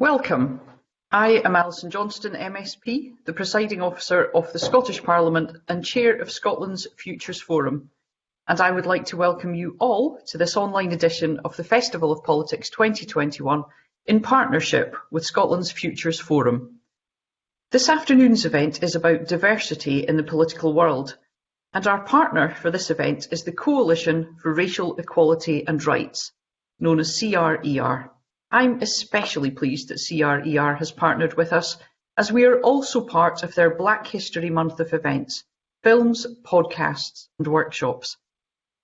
Welcome. I am Alison Johnstone MSP, the Presiding Officer of the Scottish Parliament and Chair of Scotland's Futures Forum, and I would like to welcome you all to this online edition of the Festival of Politics 2021 in partnership with Scotland's Futures Forum. This afternoon's event is about diversity in the political world, and our partner for this event is the Coalition for Racial Equality and Rights, known as CRER. I'm especially pleased that CRER has partnered with us as we are also part of their Black History Month of events, films, podcasts and workshops.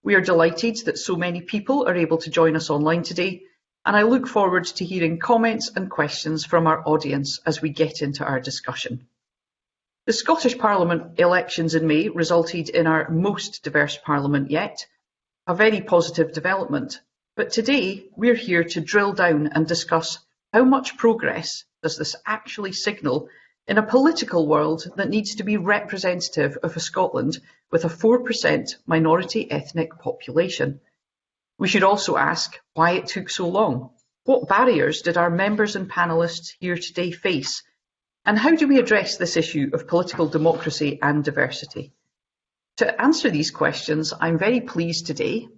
We are delighted that so many people are able to join us online today and I look forward to hearing comments and questions from our audience as we get into our discussion. The Scottish Parliament elections in May resulted in our most diverse Parliament yet, a very positive development but today we're here to drill down and discuss how much progress does this actually signal in a political world that needs to be representative of a Scotland with a 4% minority ethnic population. We should also ask why it took so long. What barriers did our members and panellists here today face? And how do we address this issue of political democracy and diversity? To answer these questions, I'm very pleased today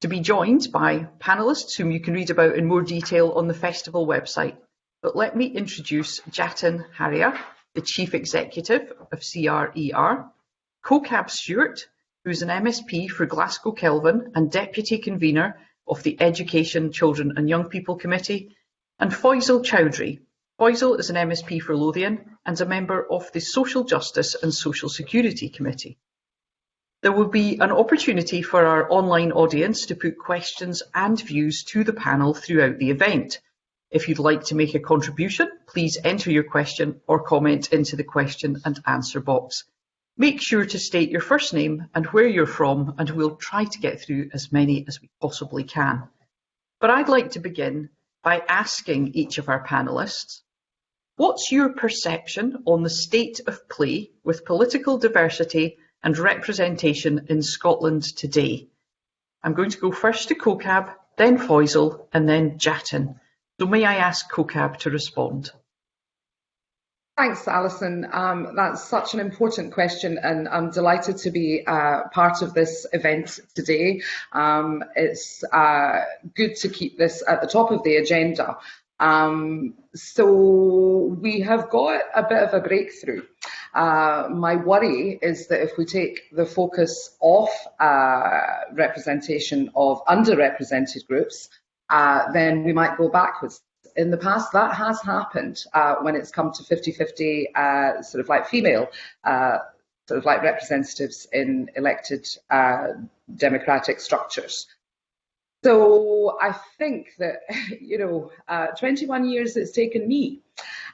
to be joined by panellists whom you can read about in more detail on the festival website. But let me introduce Jatin Haria, the Chief Executive of CRER, Kaukab Stewart, who is an MSP for Glasgow Kelvin and Deputy Convener of the Education, Children and Young People Committee, and Foysol Choudhury. Foysol is an MSP for Lothian and a member of the Social Justice and Social Security Committee. There will be an opportunity for our online audience to put questions and views to the panel throughout the event. If you'd like to make a contribution, please enter your question or comment into the question and answer box. Make sure to state your first name and where you're from, and we'll try to get through as many as we possibly can. But I'd like to begin by asking each of our panellists, what's your perception on the state of play with political diversity and representation in Scotland today. I'm going to go first to Kaukab, then Foysol, and then Jatin. So may I ask Kaukab to respond? Thanks, Alison. Um, that's such an important question, and I'm delighted to be uh, part of this event today. Um, it's uh, good to keep this at the top of the agenda. Um, so we have got a bit of a breakthrough. Uh, my worry is that if we take the focus off uh, representation of underrepresented groups, uh, then we might go backwards. In the past, that has happened uh, when it's come to 50-50 uh, sort of like female sort of like representatives in elected democratic structures. So I think that, you know, uh, 21 years it's taken me.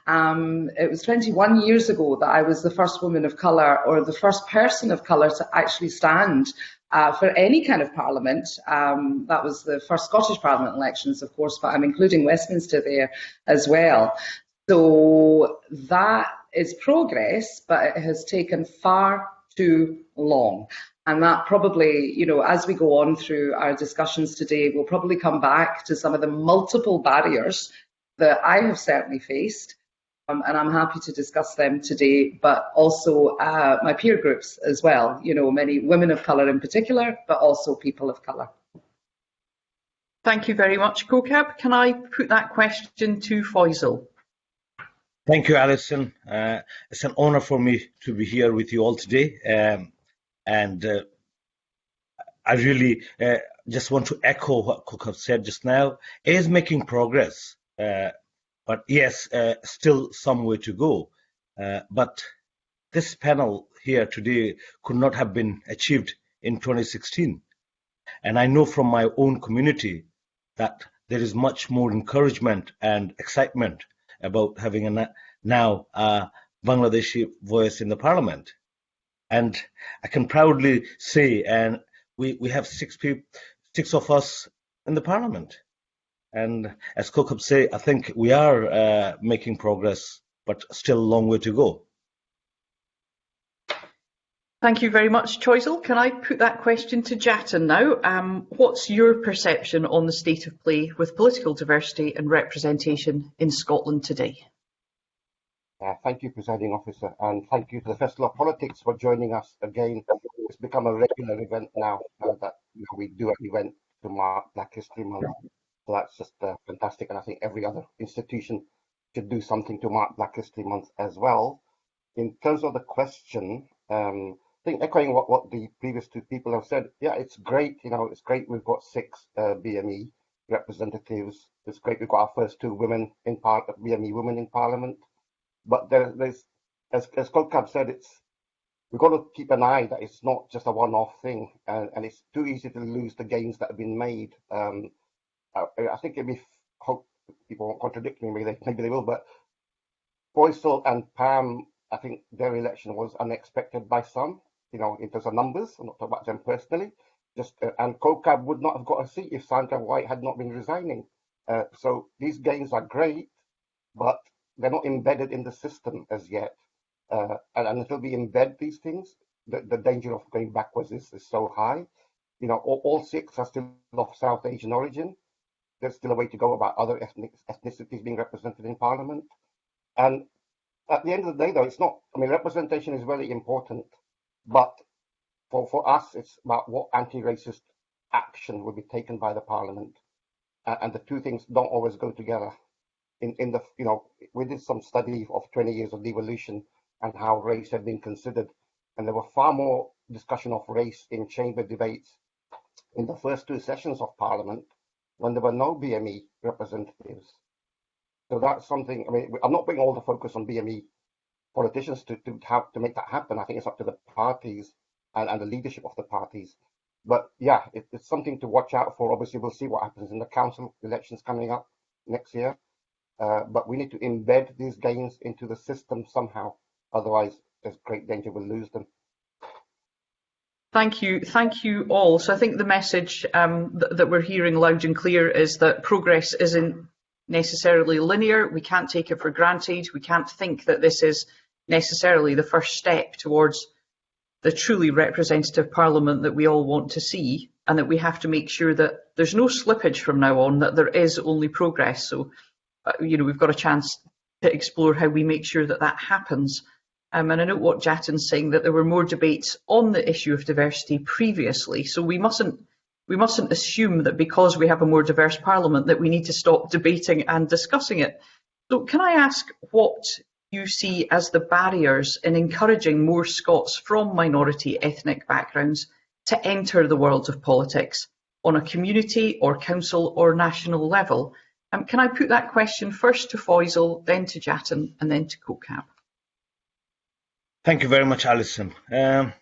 Um, it was 21 years ago that I was the first woman of colour or the first person of colour to actually stand uh, for any kind of parliament. Um, that was the first Scottish Parliament elections, of course, but I'm including Westminster there as well. So that is progress, but it has taken far too long. And that probably, you know, as we go on through our discussions today, we'll probably come back to some of the multiple barriers that I have certainly faced. Um, and I'm happy to discuss them today, but also uh, my peer groups as well, you know, many women of colour in particular, but also people of colour. Thank you very much, Kaukab. Can I put that question to Foysol? Thank you, Alison. Uh, it's an honour for me to be here with you all today. Um, and uh, I really uh, just want to echo what Cook said just now. It is making progress, uh, but yes, uh, still some way to go. Uh, but this panel here today could not have been achieved in 2016. And I know from my own community that there is much more encouragement and excitement about having a now a Bangladeshi voice in the parliament. And I can proudly say, and we, we have six people, six of us in the parliament. And as Kaukab say, I think we are uh, making progress, but still a long way to go. Thank you very much, Foysol. Can I put that question to Jatin now? Um, what's your perception on the state of play with political diversity and representation in Scotland today? Uh, thank you, Presiding Officer, and thank you to the Festival of Politics for joining us again. It's become a regular event now uh, that we do an event to mark Black History Month. So that's just uh, fantastic, and I think every other institution should do something to mark Black History Month as well. In terms of the question, um, I think echoing what, what the previous two people have said, yeah, it's great. You know, it's great we've got six uh, BME representatives. It's great we've got our first two women in part BME women in Parliament. But there, there's, as, as Kaukab said, it's we've got to keep an eye that it's not just a one-off thing, and, and it's too easy to lose the gains that have been made. Um, I, I think it'd be hope people won't contradict me, maybe they, maybe they will, but Foysol and Pam, I think their election was unexpected by some you know, in terms of numbers. I'm not talking about them personally. Just uh, and Kaukab would not have got a seat if Sandra White had not been resigning. Uh, so these gains are great, but they're not embedded in the system as yet. Uh, and, and, until we embed these things, the, the danger of going backwards is, is so high. You know, all, all, six are still of South Asian origin. There's still a way to go about other ethnic, ethnicities being represented in Parliament. And at the end of the day, though, it's not. I mean, representation is very important. But for, for us, it's about what anti-racist action will be taken by the parliament. Uh, and the two things don't always go together. In, in the, you know, we did some study of 20 years of devolution and how race had been considered. And there were far more discussion of race in chamber debates in the first two sessions of parliament when there were no BME representatives. So that's something, I mean, I'm not putting all the focus on BME politicians to, to have to make that happen. I think it's up to the parties and, and the leadership of the parties. But yeah, it, it's something to watch out for. Obviously, we'll see what happens in the council elections coming up next year. Uh, but we need to embed these gains into the system somehow. Otherwise, there's great danger we'll lose them. Thank you. Thank you all. So I think the message um, th that we're hearing loud and clear is that progress isn't necessarily linear. We can't take it for granted. We can't think that this is necessarily the first step towards the truly representative parliament that we all want to see and that we have to make sure that there's no slippage from now on, that there is only progress. So, uh, you know, we've got a chance to explore how we make sure that that happens. Um, and I know what Jatin's saying, that there were more debates on the issue of diversity previously. So we mustn't we mustn't assume that because we have a more diverse parliament that we need to stop debating and discussing it. So can I ask what you see as the barriers in encouraging more Scots from minority ethnic backgrounds to enter the world of politics on a community or council or national level? Um, can I put that question first to Foysol, then to Jatin and then to Kaukab? Thank you very much, Alison. Um,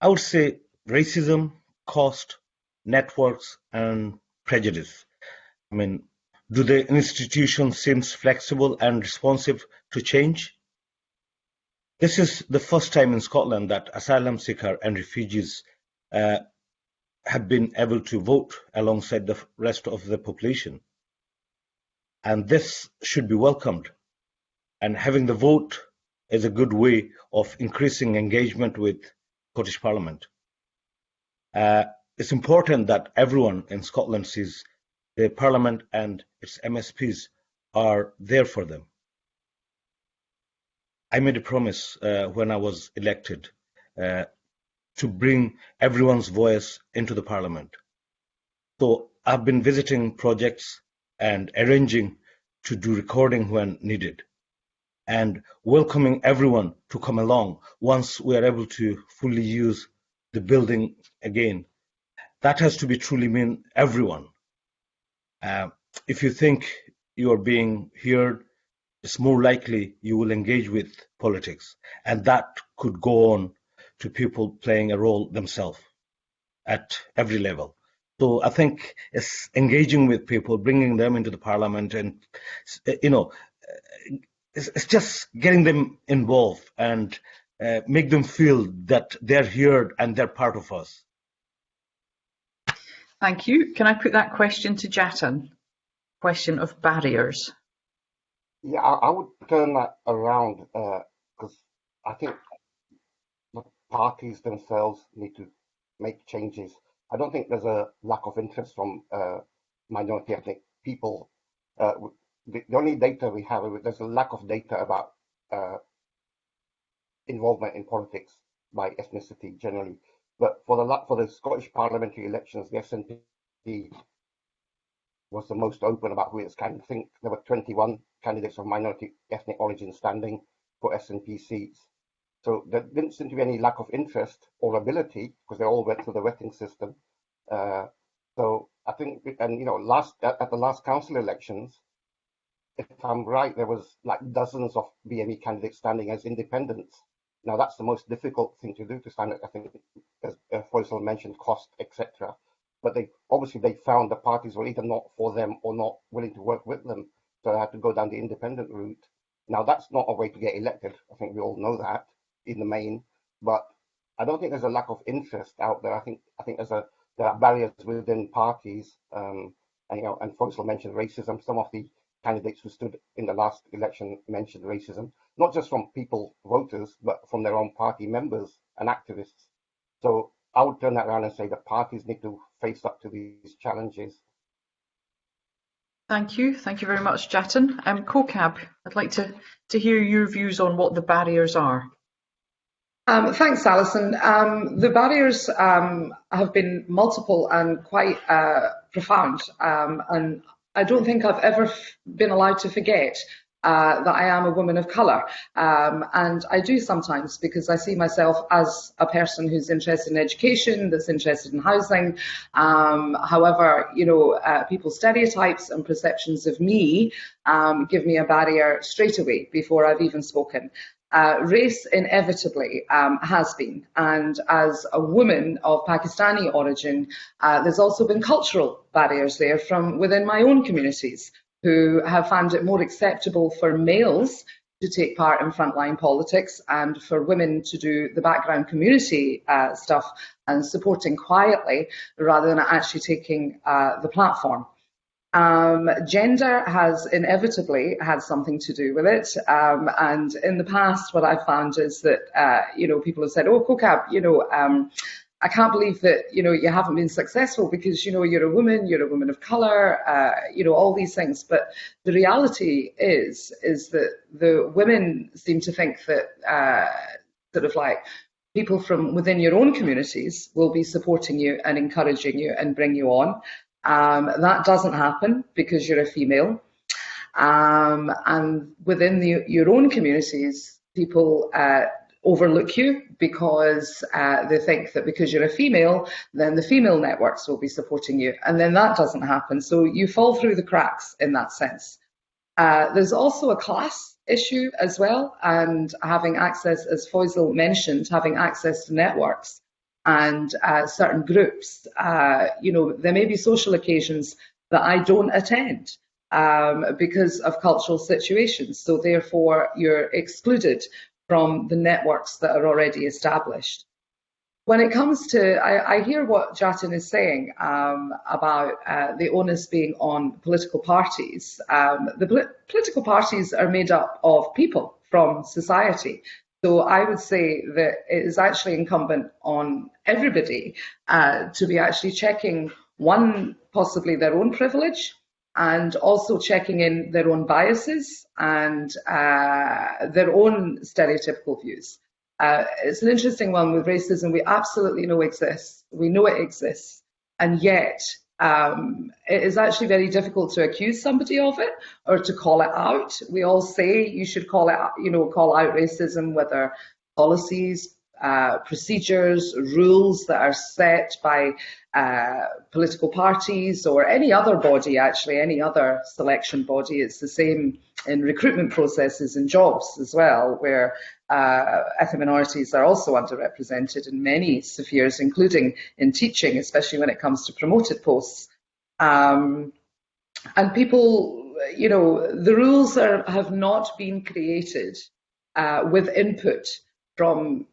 I would say racism, cost, networks and prejudice. I mean, do the institutions seem flexible and responsive to change? This is the first time in Scotland that asylum seekers and refugees uh, have been able to vote alongside the rest of the population. And this should be welcomed. And having the vote is a good way of increasing engagement with Scottish Parliament. Uh, it's important that everyone in Scotland sees the Parliament and its MSPs are there for them. I made a promise uh, when I was elected uh, to bring everyone's voice into the Parliament. So I've been visiting projects and arranging to do recording when needed and welcoming everyone to come along once we are able to fully use the building again that has to be truly mean everyone. Uh, if you think you are being heard, it's more likely you will engage with politics. And that could go on to people playing a role themselves at every level. So I think it's engaging with people, bringing them into the parliament, and you know, it's, it's just getting them involved and uh, make them feel that they're here and they're part of us. Thank you. Can I put that question to Jatin? Question of barriers. Yeah, I, I would turn that around because uh, I think the parties themselves need to make changes. I don't think there's a lack of interest from uh, minority ethnic people. The, the, only data we have, there's a lack of data about uh, involvement in politics by ethnicity generally. But for the for the Scottish parliamentary elections, the SNP was the most open about who its candidate. I think there were 21 candidates of minority ethnic origin standing for SNP seats. So there didn't seem to be any lack of interest or ability because they all went through the vetting system. Uh, so I think, and you know, last at, at, the last council elections, if I'm right, there was like dozens of BME candidates standing as independents. Now that's the most difficult thing to do to stand. I think, as uh, Foysol mentioned, cost, etc. But they obviously they found the parties were either not for them or not willing to work with them, so they had to go down the independent route. Now that's not a way to get elected. I think we all know that in the main, but I don't think there's a lack of interest out there. I think I think there's a there are barriers within parties, um, and you know, and Foysol mentioned racism. Some of the candidates who stood in the last election mentioned racism, not just from people, voters, but from their own party members and activists. So I would turn that around and say that parties need to face up to these challenges. Thank you. Thank you very much, Jatin. Um, Kaukab, I'd like to, to hear your views on what the barriers are. Um, thanks, Alison. Um, the barriers um, have been multiple and quite uh, profound, um, and I don't think I've ever been allowed to forget uh, that I am a woman of colour. Um, and I do sometimes because I see myself as a person who's interested in education, that's interested in housing. Um, however, you know, uh, people's stereotypes and perceptions of me um, give me a barrier straight away before I've even spoken. Uh, race inevitably um, has been, and as a woman of Pakistani origin, uh, there's also been cultural barriers there from within my own communities who have found it more acceptable for males to take part in frontline politics and for women to do the background community uh, stuff and supporting quietly rather than actually taking uh, the platform. Um, gender has inevitably had something to do with it. Um, and in the past, what I've found is that, uh, you know, people have said, oh, Kaukab, you know, um, I can't believe that, you know, you haven't been successful because, you know, you're a woman, you're a woman of color, uh, you know, all these things. But the reality is, is that the women seem to think that uh, sort of like people from within your own communities will be supporting you and encouraging you and bring you on. Um, that doesn't happen because you're a female. Um, and within the, your own communities, people uh, overlook you because uh, they think that because you're a female, then the female networks will be supporting you. And then that doesn't happen. So you fall through the cracks in that sense. Uh, there's also a class issue as well, and having access, as Foysol mentioned, having access to networks and uh, certain groups. Uh, you know, there may be social occasions that I don't attend um, because of cultural situations. So therefore, you're excluded from the networks that are already established. When it comes to, I, I hear what Jatin is saying um, about uh, the onus being on political parties. Um, the pol political parties are made up of people from society. So I would say that it is actually incumbent on everybody uh, to be actually checking one, possibly their own privilege, and also checking in their own biases and uh, their own stereotypical views. Uh, it's an interesting one with racism. We absolutely know exists. We know it exists, and yet um, it is actually very difficult to accuse somebody of it or to call it out. We all say you should call it, you know, call out racism, whether policies, uh, procedures, rules that are set by uh, political parties or any other body, actually, any other selection body. It's the same in recruitment processes and jobs as well, where uh, ethnic minorities are also underrepresented in many spheres, including in teaching, especially when it comes to promoted posts. Um, and people, you know, the rules are, have not been created uh, with input from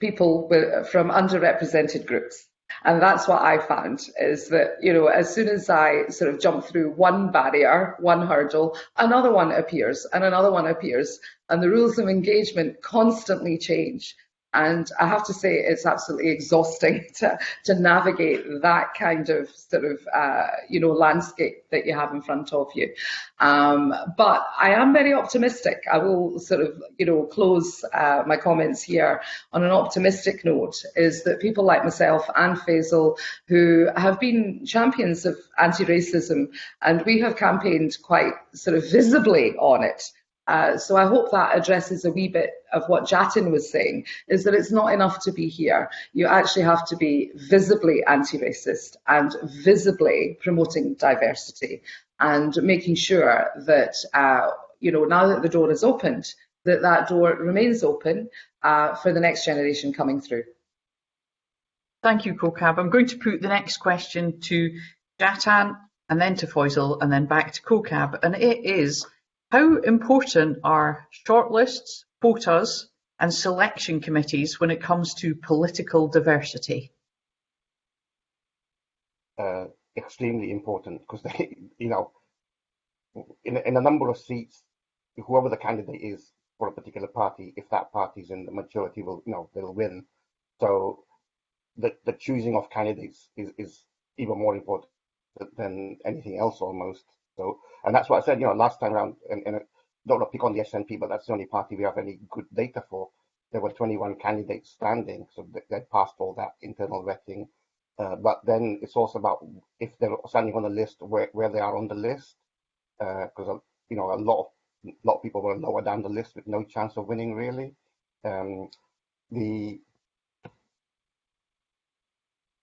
people with, from underrepresented groups. And that's what I found is that, you know, as soon as I sort of jump through one barrier, one hurdle, another one appears and another one appears. And the rules of engagement constantly change. And I have to say, it's absolutely exhausting to, to navigate that kind of sort of, uh, you know, landscape that you have in front of you. Um, but I am very optimistic. I will sort of, you know, close uh, my comments here on an optimistic note is that people like myself and Foysol, who have been champions of anti-racism, and we have campaigned quite sort of visibly on it. Uh, so I hope that addresses a wee bit of what Jatin was saying, is that it's not enough to be here. You actually have to be visibly anti-racist and visibly promoting diversity and making sure that, uh, you know, now that the door is opened, that that door remains open uh, for the next generation coming through. Thank you, Kaukab. I'm going to put the next question to Jatin and then to Foysol and then back to Kaukab. And it is, how important are shortlists, quotas and selection committees when it comes to political diversity? Uh, extremely important because they, you know, in, in a number of seats, whoever the candidate is for a particular party, if that party is in the majority, will, you know, they'll win. So the, the choosing of candidates is, is even more important than anything else almost. So, and that's what I said, you know, last time around, and, and don't want to pick on the SNP, but that's the only party we have any good data for. There were 21 candidates standing, so they, passed all that internal vetting. Uh, but then it's also about if they're standing on the list, where, where they are on the list, because uh, you know a lot of a lot of people were lower down the list with no chance of winning really. Um, the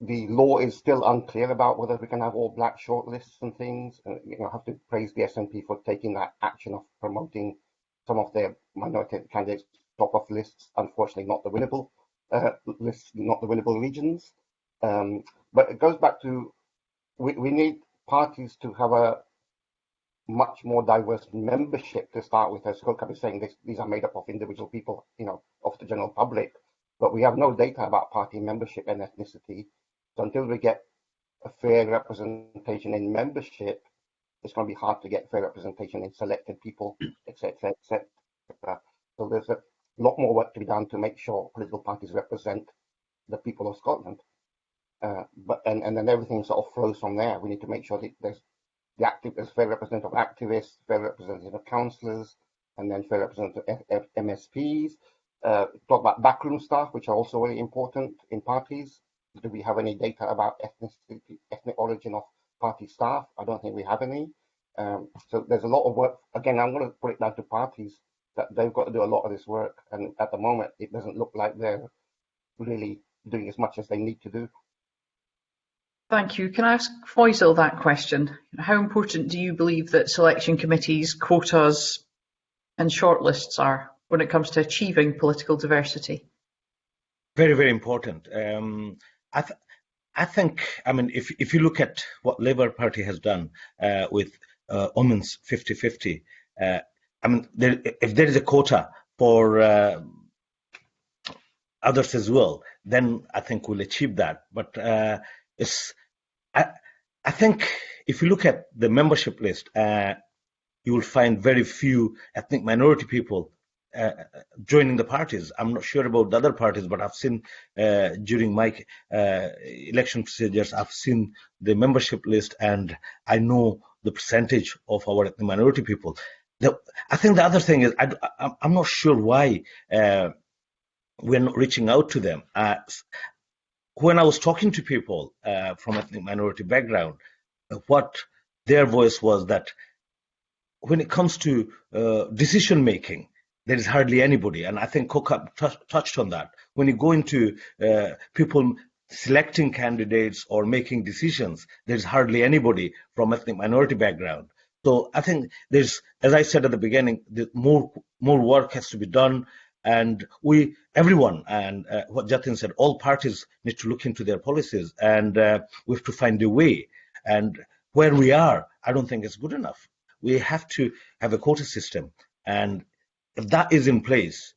the law is still unclear about whether we can have all black shortlists and things. And, you know, I have to praise the SNP for taking that action of promoting some of their minority candidates top of lists. Unfortunately, not the winnable uh, lists, not the winnable regions. Um, but it goes back to we, we need parties to have a much more diverse membership to start with. As Scott is saying, this, these are made up of individual people, you know, of the general public. But we have no data about party membership and ethnicity. So until we get a fair representation in membership, it's going to be hard to get fair representation in selected people, etc., etc. So there's a lot more work to be done to make sure political parties represent the people of Scotland. Uh, but and, and then everything sort of flows from there. We need to make sure that there's the active there's fair representative of activists, fair representative of councillors, and then fair representative of MSPs. Uh, talk about backroom staff, which are also very important in parties do we have any data about ethnicity, ethnic origin of party staff? I don't think we have any. Um, so there's a lot of work. Again, I'm going to put it down to parties that they've got to do a lot of this work. And at the moment, it doesn't look like they're really doing as much as they need to do. Thank you. Can I ask Foysol that question? How important do you believe that selection committees, quotas and shortlists are when it comes to achieving political diversity? Very, very important. Um, I, th I think, I mean, if, if you look at what Labour Party has done uh, with uh, Omens 50-50, uh, I mean, there, if there is a quota for uh, others as well, then I think we'll achieve that. But uh, it's, I, I think if you look at the membership list, uh, you will find very few ethnic minority people uh, joining the parties. I'm not sure about the other parties, but I've seen uh, during my uh, election procedures, I've seen the membership list and I know the percentage of our minority people. The, I think the other thing is I, am not sure why uh, we're not reaching out to them. Uh, when I was talking to people uh, from ethnic minority background, what their voice was that when it comes to decision making, there is hardly anybody. And I think Coca touched on that. When you go into uh, people selecting candidates or making decisions, there's hardly anybody from ethnic minority background. So I think there's, as I said at the beginning, more more work has to be done, and we, everyone, and uh, what Jatin said, all parties need to look into their policies, and uh, we have to find a way. And where we are, I don't think it's good enough. We have to have a quota system, and if that is in place,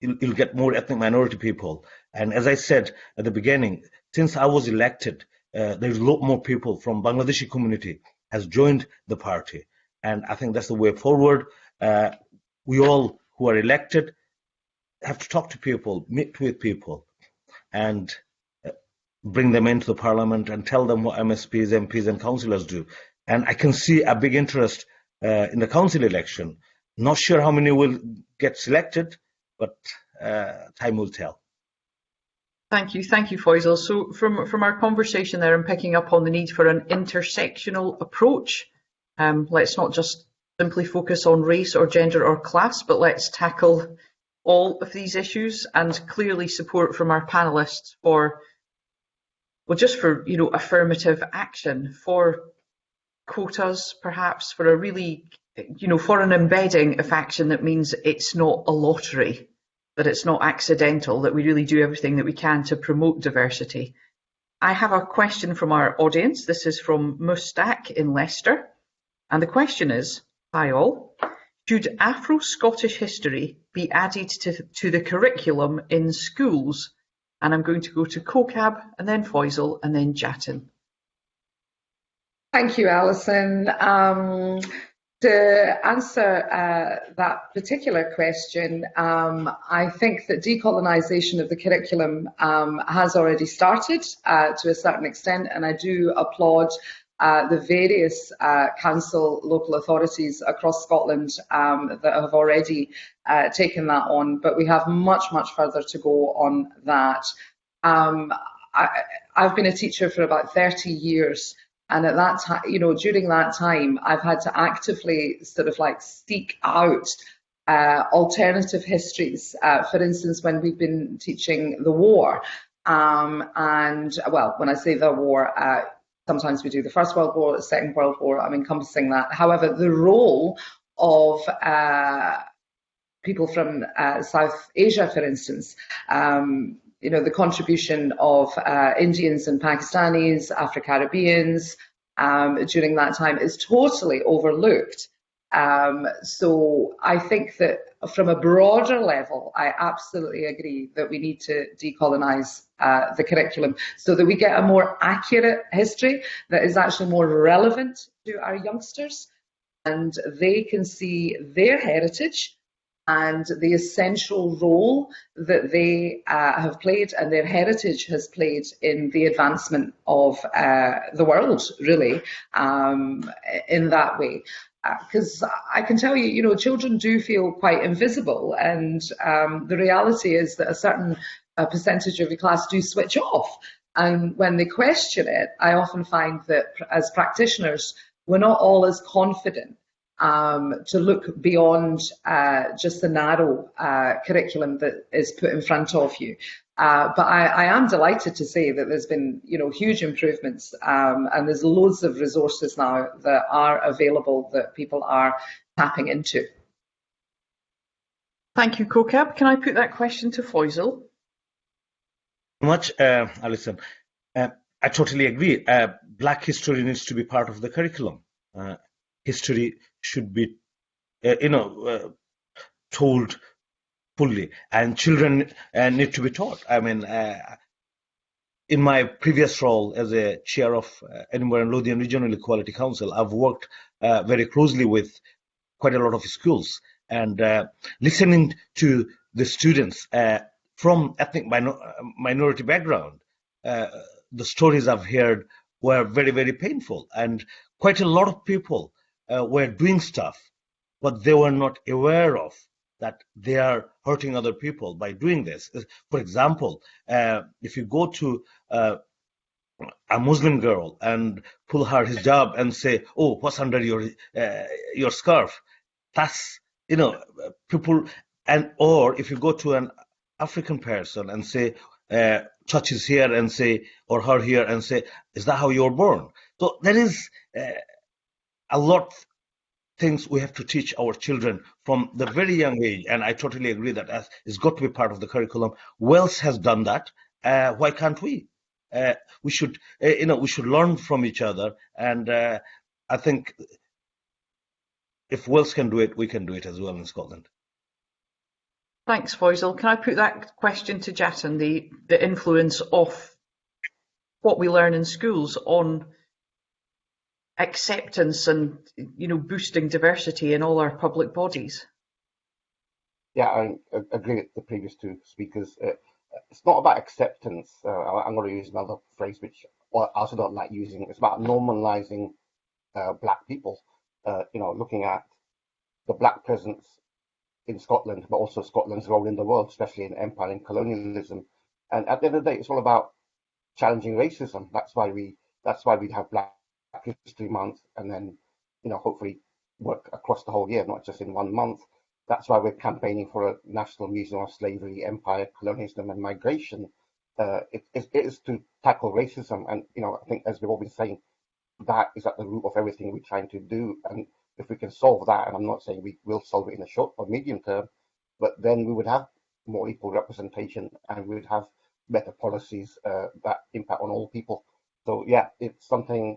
you'll, you'll get more ethnic minority people. And as I said at the beginning, since I was elected, uh, there's a lot more people from Bangladeshi community has joined the party. And I think that's the way forward. Uh, we all who are elected have to talk to people, meet with people, and uh, bring them into the parliament and tell them what MSPs, MPs, and councillors do. And I can see a big interest uh, in the council election. Not sure how many will get selected, but uh, time will tell. Thank you, thank you, Foysol. So from from our conversation there, I'm picking up on the need for an intersectional approach. Um, let's not just simply focus on race or gender or class, but let's tackle all of these issues and clearly support from our panelists for, well, just for, you know, affirmative action, for quotas, perhaps, for a really, you know, for an embedding of action that means it's not a lottery, that it's not accidental, that we really do everything that we can to promote diversity. I have a question from our audience. This is from Mustaq in Leicester. And the question is, hi all, should Afro-Scottish history be added to, to the curriculum in schools? And I'm going to go to Kaukab and then Foysol and then Jatin. Thank you, Alison. Um, to answer uh, that particular question, um, I think that decolonisation of the curriculum um, has already started uh, to a certain extent, and I do applaud uh, the various uh, council local authorities across Scotland um, that have already uh, taken that on, but we have much, much further to go on that. Um, I, I've been a teacher for about 30 years. And at that time, you know, during that time, I've had to actively sort of like seek out uh, alternative histories. Uh, for instance, when we've been teaching the war, um, and well, when I say the war, uh, sometimes we do the First World War, the Second World War, I'm encompassing that. However, the role of uh, people from uh, South Asia, for instance, um, you know, the contribution of uh, Indians and Pakistanis, Afro-Caribbeans um, during that time is totally overlooked. Um, so I think that from a broader level, I absolutely agree that we need to decolonise uh, the curriculum so that we get a more accurate history that is actually more relevant to our youngsters and they can see their heritage and the essential role that they uh, have played and their heritage has played in the advancement of uh, the world, really, um, in that way because uh, I can tell you, you know, children do feel quite invisible, and um, the reality is that a certain percentage of your class do switch off. And when they question it, I often find that as practitioners, we're not all as confident um, to look beyond uh, just the narrow uh, curriculum that is put in front of you. Uh, but I, I, am delighted to say that there's been, you know, huge improvements, um, and there's loads of resources now that are available that people are tapping into. Thank you, Kaukab. Can I put that question to Foysol? Much, uh, Alison. Uh, I totally agree. Uh, Black history needs to be part of the curriculum. Uh, history should be, uh, you know, told fully, and children uh, need to be taught. I mean, uh, in my previous role as a chair of uh, Edinburgh and Lothian Regional Equality Council, I've worked uh, very closely with quite a lot of schools and uh, listening to the students uh, from ethnic minor minority background. the stories I've heard were very, very painful, and quite a lot of people were doing stuff, but they were not aware of that they are hurting other people by doing this. For example, uh, if you go to uh, a Muslim girl and pull her hijab and say, "Oh, what's under your uh, your scarf?" That's you know people, and or if you go to an African person and say, uh, "Touch his here," and say, or her here and say, "Is that how you were born?" So there is uh, a lot of things we have to teach our children from the very young age. And I totally agree that it's got to be part of the curriculum. Wales has done that. Uh, why can't we? Uh, we should, uh, you know, we should learn from each other. And uh, I think if Wales can do it, we can do it as well in Scotland. Thanks, Foysol. Can I put that question to Jatin, the, the influence of what we learn in schools on acceptance and you know boosting diversity in all our public bodies? yeah, I agree with the previous two speakers. Uh, it's not about acceptance. Uh, I'm going to use another phrase which I also don't like using. It's about normalizing uh, black people. Uh, you know, looking at the black presence in Scotland, but also Scotland's role in the world, especially in empire and colonialism. And at the end of the day, it's all about challenging racism. That's why we that's why we have Black History Month, and then you know hopefully work across the whole year, not just in one month. That's why we're campaigning for a National Museum of Slavery, Empire, Colonialism, and Migration. Uh, it, it is to tackle racism, and you know I think as we've all been saying, that is at the root of everything we're trying to do. And if we can solve that, and I'm not saying we will solve it in the short or medium term, but then we would have more equal representation and we would have better policies uh, that impact on all people. So yeah, it's something.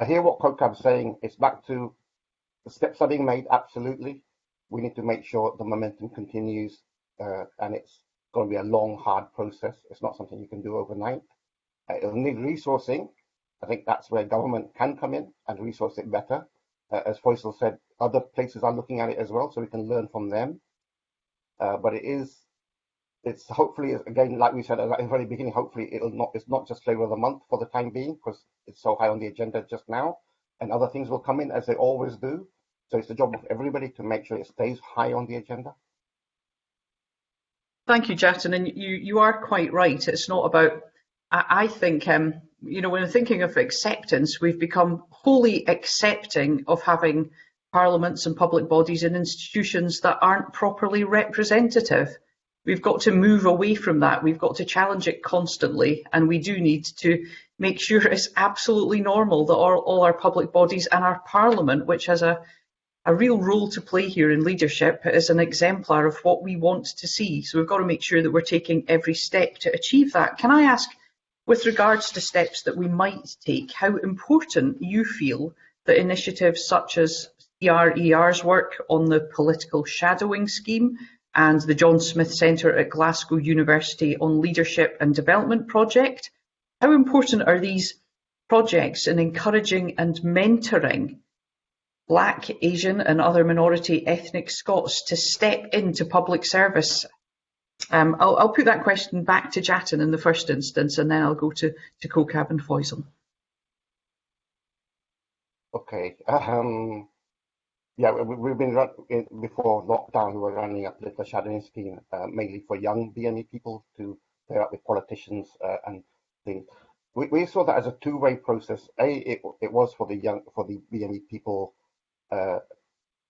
I hear what Kaukab's saying. It's back to the steps are being made. Absolutely, we need to make sure the momentum continues, uh, and it's going to be a long, hard process. It's not something you can do overnight. Uh, it'll need resourcing. I think that's where government can come in and resource it better. Uh, as Foysol said, other places are looking at it as well, so we can learn from them. Uh, but it is it's hopefully again, like we said at the very beginning, hopefully it'll not it's not just flavor of the month for the time being because it's so high on the agenda just now, and other things will come in as they always do. So it's the job of everybody to make sure it stays high on the agenda. Thank you, Jatin, and you you are quite right. It's not about. I, I think um, you know when we're thinking of acceptance, we've become wholly accepting of having parliaments and public bodies and institutions that aren't properly representative. We've got to move away from that. We've got to challenge it constantly, and we do need to make sure it's absolutely normal that all, all our public bodies and our parliament, which has a, a real role to play here in leadership, is an exemplar of what we want to see. So we've got to make sure that we're taking every step to achieve that. Can I ask, with regards to steps that we might take, how important you feel that initiatives such as CRER's work on the political shadowing scheme and the John Smith Centre at Glasgow University on Leadership and Development project. How important are these projects in encouraging and mentoring Black, Asian and other minority ethnic Scots to step into public service? Um, I'll, I'll, put that question back to Jatin in the first instance and then I'll go to, to Kaukab and Foysol. Okay. Um, yeah, we, have been before lockdown. We were running a political shadowing scheme uh, mainly for young BME people to pair up with politicians uh, and things. We, we, saw that as a two-way process. A, it, it was for the young, for the BME people, uh,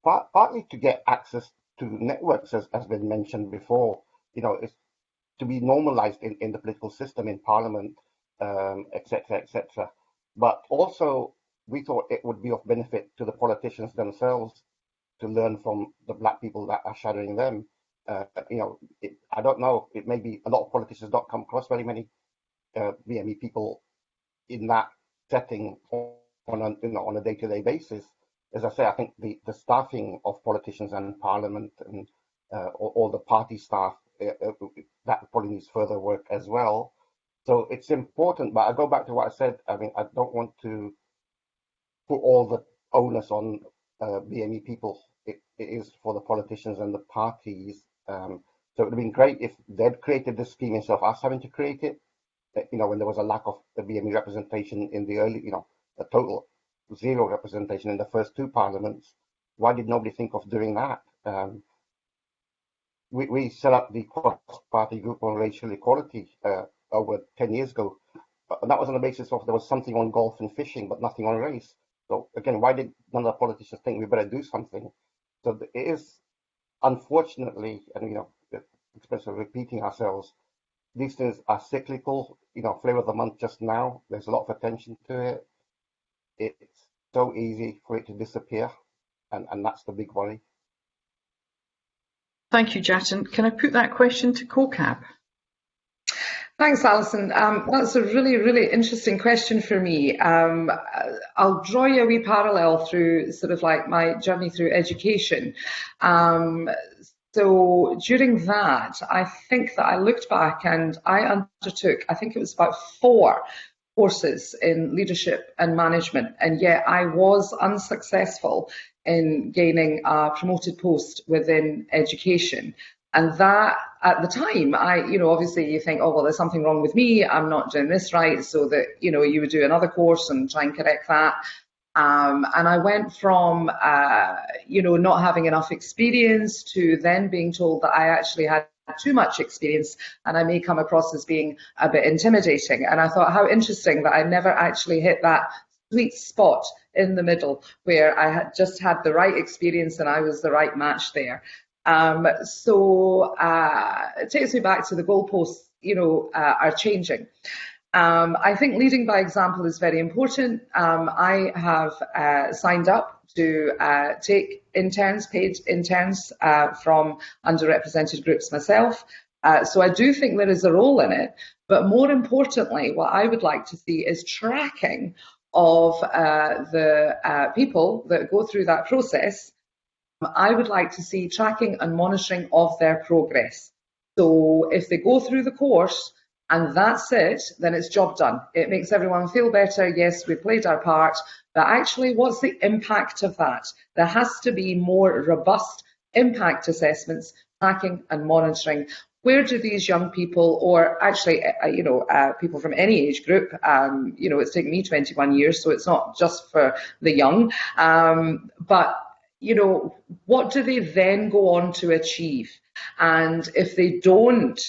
part, partly to get access to networks, as has been mentioned before. You know, it's to be normalised in, in the political system, in Parliament, etc., um, etc. Et but also we thought it would be of benefit to the politicians themselves to learn from the black people that are shadowing them. Uh, you know, it, I don't know. It may be a lot of politicians don't come across very many uh, BME people in that setting on a you know on a day-to-day basis. As I say, I think the the staffing of politicians and Parliament and uh, all, all, the party staff uh, uh, that probably needs further work as well. So it's important. But I go back to what I said. I mean, I don't want to put all the onus on uh, BME people. It, it is for the politicians and the parties. Um, so it would have been great if they'd created the scheme instead of us having to create it. Uh, you know, when there was a lack of the BME representation in the early, you know, a total zero representation in the first two parliaments. Why did nobody think of doing that? Um, we, we set up the cross-party group on racial equality uh, over 10 years ago. And that was on the basis of there was something on golf and fishing, but nothing on race. So again, why did none of the politicians think we better do something? So it is unfortunately, and you know, especially repeating ourselves, these things are cyclical. You know, flavor of the month just now. There's a lot of attention to it. It's so easy for it to disappear, and and that's the big worry. Thank you, Jatin. Can I put that question to Kaukab? Thanks, Alison. Um, that's a really, really interesting question for me. Um, I'll draw you a wee parallel through sort of like my journey through education. Um, so during that, I think that I looked back and I undertook, I think it was about four courses in leadership and management, and yet I was unsuccessful in gaining a promoted post within education. And that, at the time, I, you know, obviously you think, oh, well, there's something wrong with me. I'm not doing this right. So that, you know, you would do another course and try and correct that. Um, and I went from, uh, you know, not having enough experience to then being told that I actually had too much experience and I may come across as being a bit intimidating. And I thought how interesting that I never actually hit that sweet spot in the middle where I had just had the right experience and I was the right match there. Um, so uh, it takes me back to the goalposts, you know, uh, are changing. Um, I think leading by example is very important. Um, I have uh, signed up to uh, take interns, paid interns uh, from underrepresented groups myself. Uh, so I do think there is a role in it. But more importantly, what I would like to see is tracking of uh, the uh, people that go through that process. I would like to see tracking and monitoring of their progress. So if they go through the course, and that's it, then it's job done. It makes everyone feel better. Yes, we played our part, but actually, what's the impact of that? There has to be more robust impact assessments, tracking and monitoring. Where do these young people, or actually, uh, uh, you know, uh, people from any age group, um, you know, it's taken me 21 years, so it's not just for the young, um, but you know, what do they then go on to achieve? And if they don't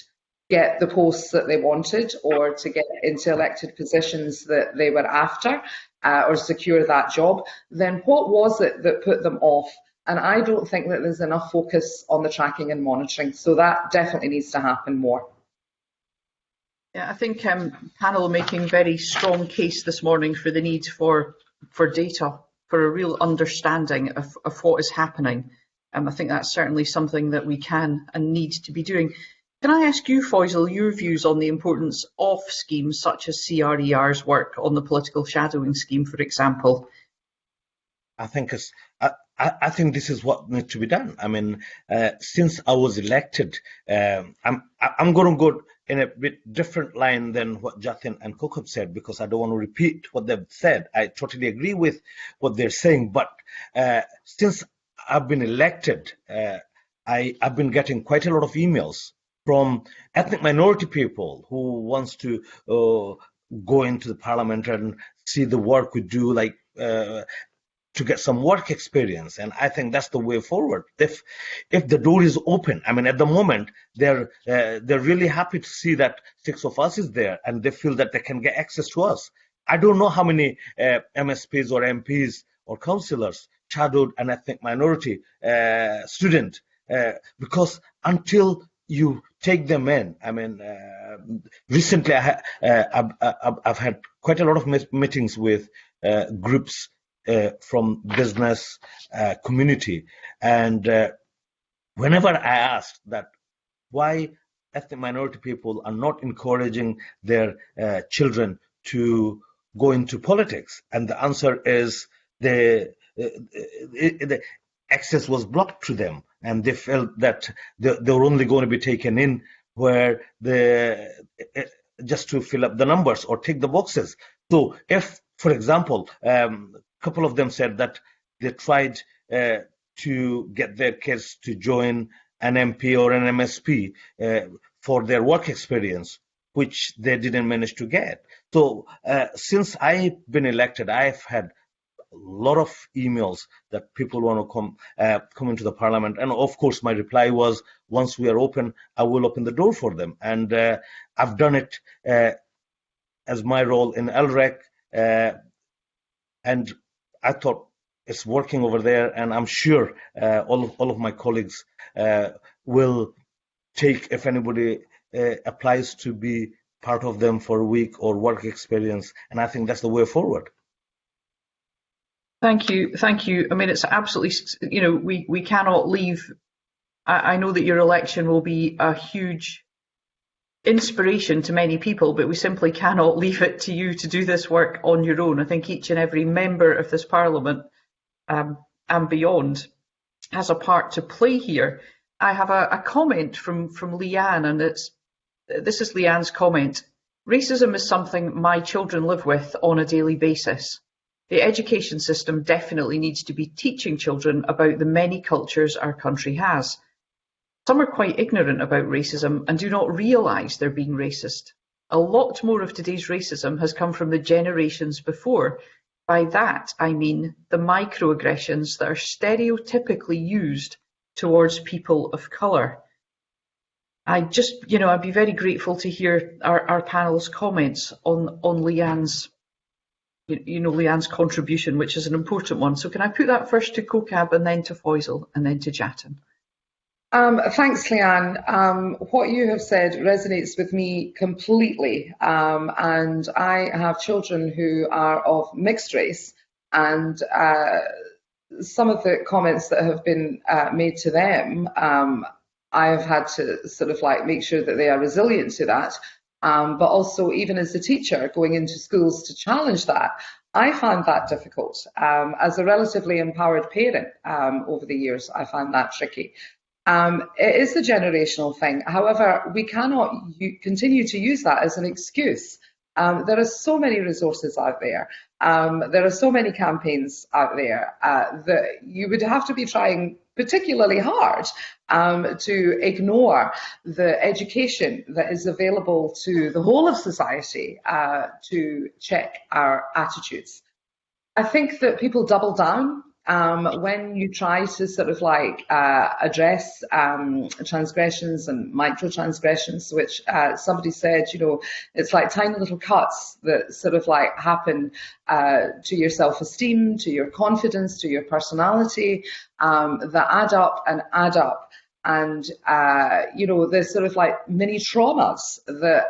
get the posts that they wanted or to get into elected positions that they were after uh, or secure that job, then what was it that put them off? And I don't think that there's enough focus on the tracking and monitoring. So that definitely needs to happen more. Yeah, I think um, panel making very strong case this morning for the need for for data, for a real understanding of, of what is happening. Um, I think that's certainly something that we can and need to be doing. Can I ask you, Foysol, your views on the importance of schemes such as CRER's work on the political shadowing scheme, for example? I think it's, I, I, think this is what needs to be done. I mean, uh, since I was elected, um, I'm I'm going to go in a bit different line than what Jatin and Kaukab said because I don't want to repeat what they've said. I totally agree with what they're saying, but uh, since I've been elected, uh, I, I've been getting quite a lot of emails from ethnic minority people who wants to uh, go into the parliament and see the work we do, like uh, to get some work experience. And I think that's the way forward. If if the door is open, I mean, at the moment they're uh, they're really happy to see that six of us is there, and they feel that they can get access to us. I don't know how many uh, MSPs or MPs or councillors shadowed an ethnic minority uh, student uh, because until you take them in. I mean, uh, recently I ha- uh, had quite a lot of meetings with uh, groups from business uh, community, and uh, whenever I ask that why ethnic minority people are not encouraging their children to go into politics, and the answer is the, the access was blocked to them and they felt that they, they were only going to be taken in where the just to fill up the numbers or tick the boxes. So if, for example, um, couple of them said that they tried uh, to get their kids to join an MP or an MSP uh, for their work experience, which they didn't manage to get. So uh, since I've been elected, I've had a lot of emails that people want to come uh, come into the parliament and of course my reply was once we are open i will open the door for them and uh, i've done it uh, as my role in LREC uh, and i thought it's working over there and i'm sure uh, all of, all of my colleagues uh, will take if anybody applies to be part of them for a week or work experience and i think that's the way forward Thank you. Thank you. I mean, it's absolutely, you know, we, we cannot leave. I, I know that your election will be a huge inspiration to many people, but we simply cannot leave it to you to do this work on your own. I think each and every member of this parliament um, and beyond has a part to play here. I have a, a comment from, from Leanne, and it's this is Leanne's comment. Racism is something my children live with on a daily basis. The education system definitely needs to be teaching children about the many cultures our country has. Some are quite ignorant about racism and do not realise they're being racist. A lot more of today's racism has come from the generations before. By that I mean the microaggressions that are stereotypically used towards people of colour. I just, you know, I'd be very grateful to hear our, our panel's comments on, on Leanne's, you, know, Leanne's contribution, which is an important one. So can I put that first to Kaukab and then to Foysol and then to Jatin? Um, thanks, Leanne. Um, what you have said resonates with me completely. Um, and I have children who are of mixed race, and uh, some of the comments that have been uh, made to them, um, I have had to sort of like make sure that they are resilient to that. Um, but also, even as a teacher going into schools to challenge that, I found that difficult. Um, as a relatively empowered parent over the years, I found that tricky. Um, it is a generational thing. However, we cannot continue to use that as an excuse. Um, there are so many resources out there. Um, there are so many campaigns out there uh, that you would have to be trying particularly hard um, to ignore the education that is available to the whole of society uh, to check our attitudes. I think that people double down um, when you try to sort of like uh, address um, transgressions and micro transgressions, which uh, somebody said, you know, it's like tiny little cuts that sort of like happen uh, to your self esteem, to your confidence, to your personality, um, that add up and add up. And, uh, you know, there's sort of like mini traumas that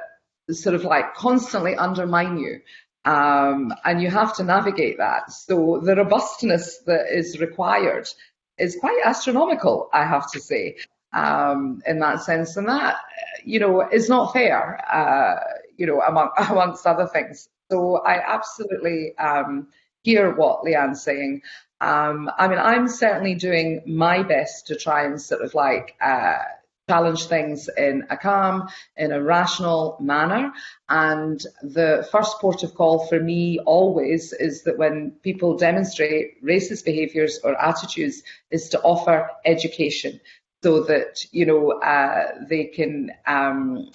sort of like constantly undermine you. Um, and you have to navigate that. So the robustness that is required is quite astronomical, I have to say, um, in that sense. And that, you know, is not fair, uh, you know, among, amongst other things. So I absolutely um, hear what Leanne's saying. Um, I mean, I'm certainly doing my best to try and sort of like uh, challenge things in a calm, in a rational manner. And the first port of call for me always is that when people demonstrate racist behaviours or attitudes, is to offer education so that you know uh, they can um,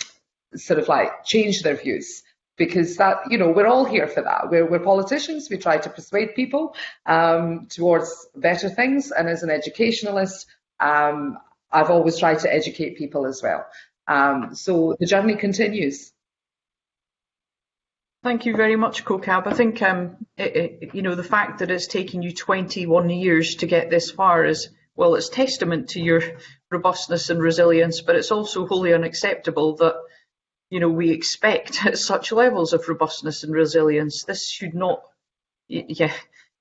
sort of like change their views. Because that you know we're all here for that. We're, we're politicians. We try to persuade people um, towards better things. And as an educationalist um, I've always tried to educate people as well. Um, so the journey continues. Thank you very much, Kaukab. I think um, it, it, you know the fact that it's taken you 21 years to get this far is well, it's testament to your robustness and resilience, but it's also wholly unacceptable that you know we expect at such levels of robustness and resilience. This should not, yeah,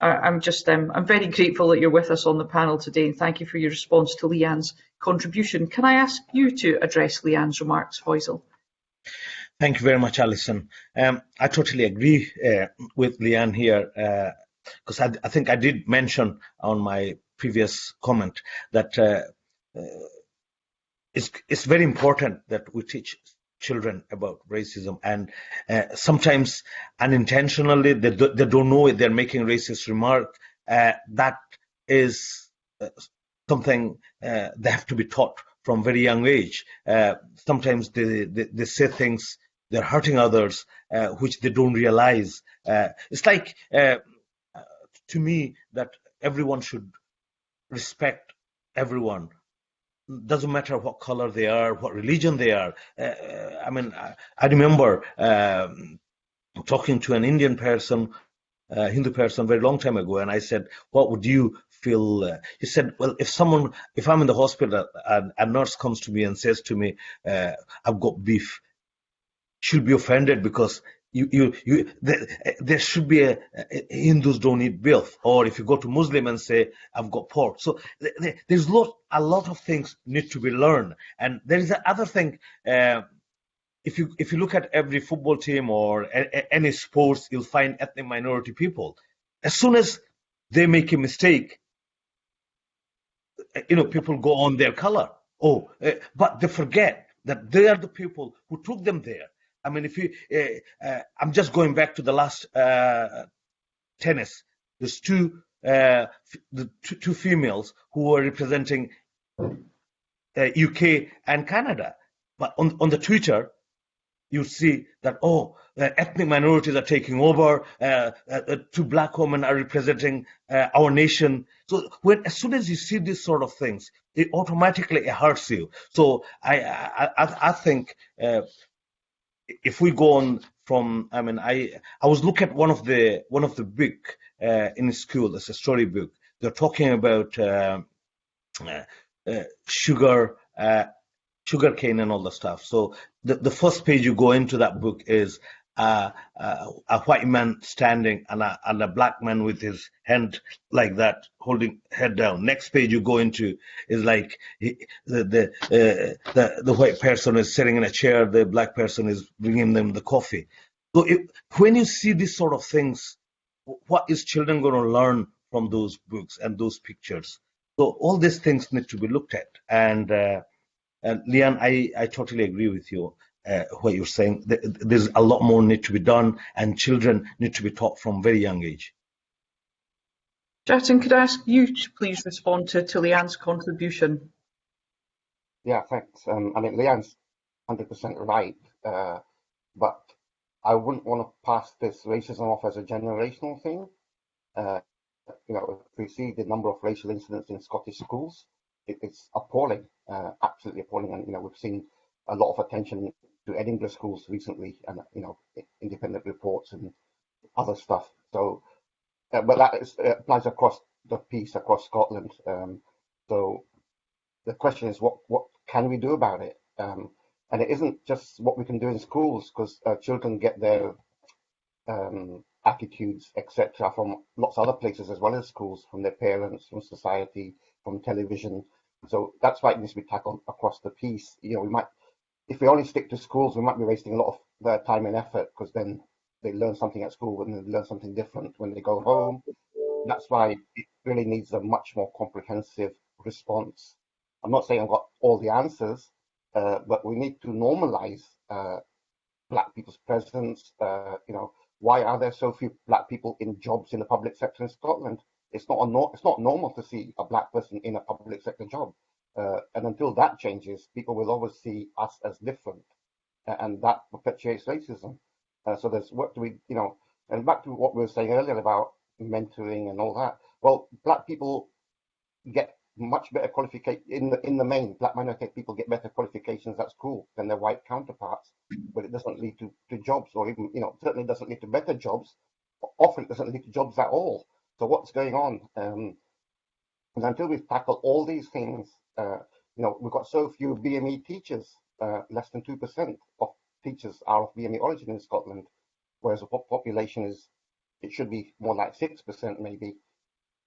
I'm just um, I'm very grateful that you're with us on the panel today and thank you for your response to Leanne's contribution. Can I ask you to address Leanne's remarks, Foysol? Thank you very much, Alison. Um, I totally agree uh, with Leanne here because uh, I, I, think I did mention on my previous comment that uh, uh, it's, it's very important that we teach children about racism. And uh, sometimes unintentionally they, do, they don't know it. They're making racist remark. Uh, that is uh, something uh, they have to be taught from very young age. Uh, sometimes they, they, they, say things they're hurting others uh, which they don't realize. It's like to me that everyone should respect everyone doesn't matter what color they are, what religion they are. Uh, I mean, I, I remember um, talking to an Indian person, uh, Hindu person, very long time ago, and I said, "What would you feel?" Uh, he said, "Well, if someone, if I'm in the hospital and a nurse comes to me and says to me, uh, I've got beef,' she'll be offended because you, you, you, there, there should be a, a, Hindus don't eat beef, or if you go to Muslim and say, I've got pork. So there, there's lot, a lot of things need to be learned. And there is another thing, uh, if you, if you look at every football team or a, any sports, you'll find ethnic minority people. As soon as they make a mistake, you know, people go on their color. Oh, uh, but they forget that they are the people who took them there I mean, if you, uh, uh, I'm just going back to the last uh, tennis there's two the two, two, females who were representing UK and Canada. But on, on the Twitter, you see that, oh, ethnic minorities are taking over, two black women are representing our nation. So when, as soon as you see these sort of things, it automatically hurts you. So I, I, I, I think if we go on from, I mean, I, I was looking at one of the, one of the book uh, in school, it's a story book. They're talking about uh, sugar, sugar cane and all the stuff. So the, the first page you go into that book is a white man standing and a, and a black man with his hand like that, holding head down. Next page you go into is like he, the the, uh, the the white person is sitting in a chair, the black person is bringing them the coffee. So when you see these sort of things, what is children going to learn from those books and those pictures? So all these things need to be looked at. And uh, and Leanne, I, I totally agree with you. Uh, what you're saying. There's a lot more need to be done, and children need to be taught from very young age. Jatin, could I ask you to please respond to, to Leanne's contribution? Yeah, thanks. Um, I mean, Leanne's 100% right, uh, but I wouldn't want to pass this racism off as a generational thing. Uh, you know, if we see the number of racial incidents in Scottish schools, it, it's appalling, uh, absolutely appalling. And, you know, we've seen a lot of attention to Edinburgh schools recently and, you know, independent reports and other stuff. So, uh, but that is, applies across the piece, across Scotland. Um, so the question is, what, what can we do about it? Um, and it isn't just what we can do in schools because uh, children get their um, attitudes, etc., from lots of other places as well as schools, from their parents, from society, from television. So that's why it needs to be tackled across the piece. You know, we might, if we only stick to schools, we might be wasting a lot of their time and effort because then they learn something at school and they learn something different when they go home. That's why it really needs a much more comprehensive response. I'm not saying I've got all the answers, uh, but we need to normalize uh, black people's presence. Uh, you know, why are there so few black people in jobs in the public sector in Scotland? It's not a it's not normal to see a black person in a public sector job, uh, and until that changes, people will always see us as different, and that perpetuates racism. Uh, so there's what do we, you know, and back to what we were saying earlier about mentoring and all that. Well, black people get much better qualification in the in the main. Black minority people get better qualifications at school than their white counterparts, but it doesn't lead to, to jobs or even you know certainly doesn't lead to better jobs. Often it doesn't lead to jobs at all. So what's going on? Um, and until we tackle all these things, uh, you know, we've got so few BME teachers, uh, less than 2% of teachers are of BME origin in Scotland, whereas the population is, it should be more like 6% maybe.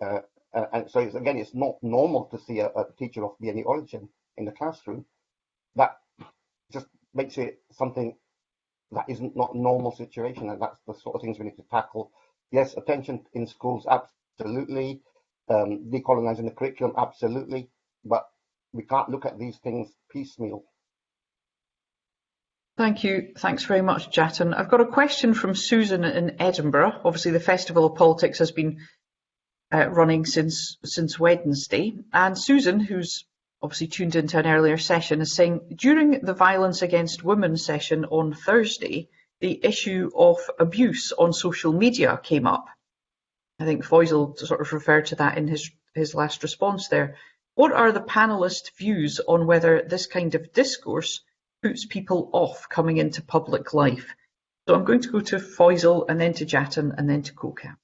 Uh, and so it's, again, it's not normal to see a, a teacher of BME origin in the classroom. That just makes it something that isn't not normal situation, and that's the sort of things we need to tackle yes, attention in schools, absolutely. Um, decolonizing the curriculum, absolutely. But we can't look at these things piecemeal. Thank you. Thanks very much, Jatin. I've got a question from Susan in Edinburgh. Obviously, the Festival of Politics has been uh, running since since Wednesday. And Susan, who's obviously tuned into an earlier session, is saying during the violence against women session on Thursday, the issue of abuse on social media came up. I think Foysol sort of referred to that in his, his last response there. What are the panelists' views on whether this kind of discourse puts people off coming into public life? So I'm going to go to Foysol and then to Jatin and then to Kaukab.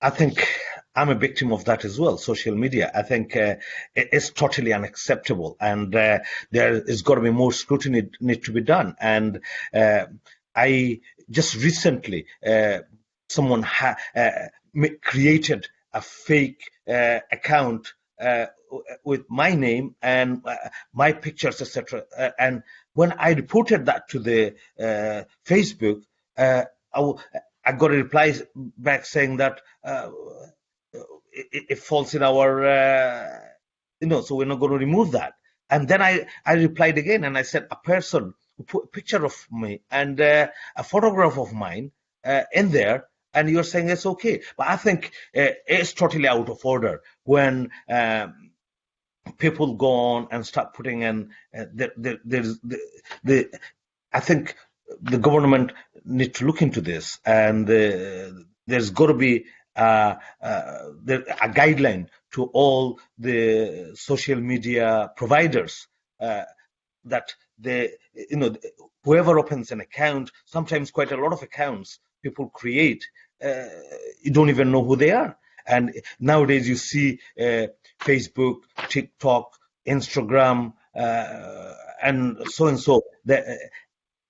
I think I'm a victim of that as well. Social media. I think uh, it's totally unacceptable, and uh, there is got to be more scrutiny need to be done. And uh, I just recently, uh, someone uh, created a fake uh, account with my name and my pictures, etc. and when I reported that to the Facebook, I, I got a reply back saying that it, it falls in our, uh, you know, so we're not going to remove that. And then I, I replied again and I said, a person put a picture of me and uh, a photograph of mine uh, in there and you're saying it's okay. But I think uh, it's totally out of order when um, people go on and start putting in uh, the, the, the, the, I think the government need to look into this, and uh, there's got to be uh, uh, a guideline to all the social media providers uh, that they, you know, whoever opens an account, sometimes quite a lot of accounts people create, uh, you don't even know who they are. And nowadays you see uh, Facebook, TikTok, Instagram, uh, and so and so.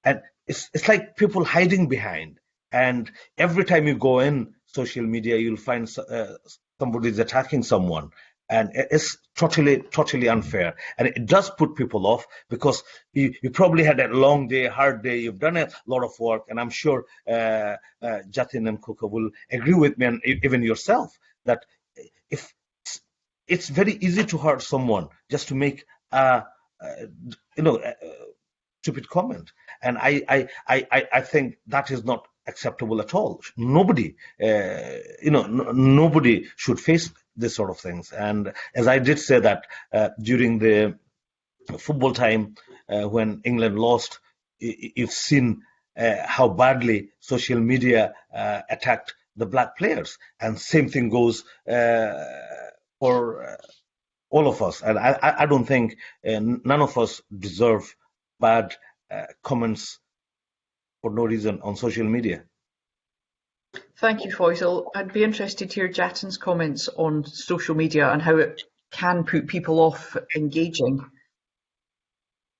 and it's, it's like people hiding behind. And every time you go in social media, you'll find uh, somebody's attacking someone. And it's totally, totally unfair. And it does put people off because you, you probably had a long day, hard day. You've done a lot of work. And I'm sure uh, uh, Jatin and Kaukab will agree with me, and even yourself, that if it's very easy to hurt someone just to make a, a you know a, a stupid comment and I, I i i think that is not acceptable at all nobody uh, you know nobody should face this sort of things and as i did say that uh, during the football time uh, when england lost you've seen uh, how badly social media uh, attacked the black players and same thing goes uh, for uh, all of us. And I, I don't think none of us deserve bad comments for no reason on social media. Thank you, Foysol. I'd be interested to hear Jatin's comments on social media and how it can put people off engaging.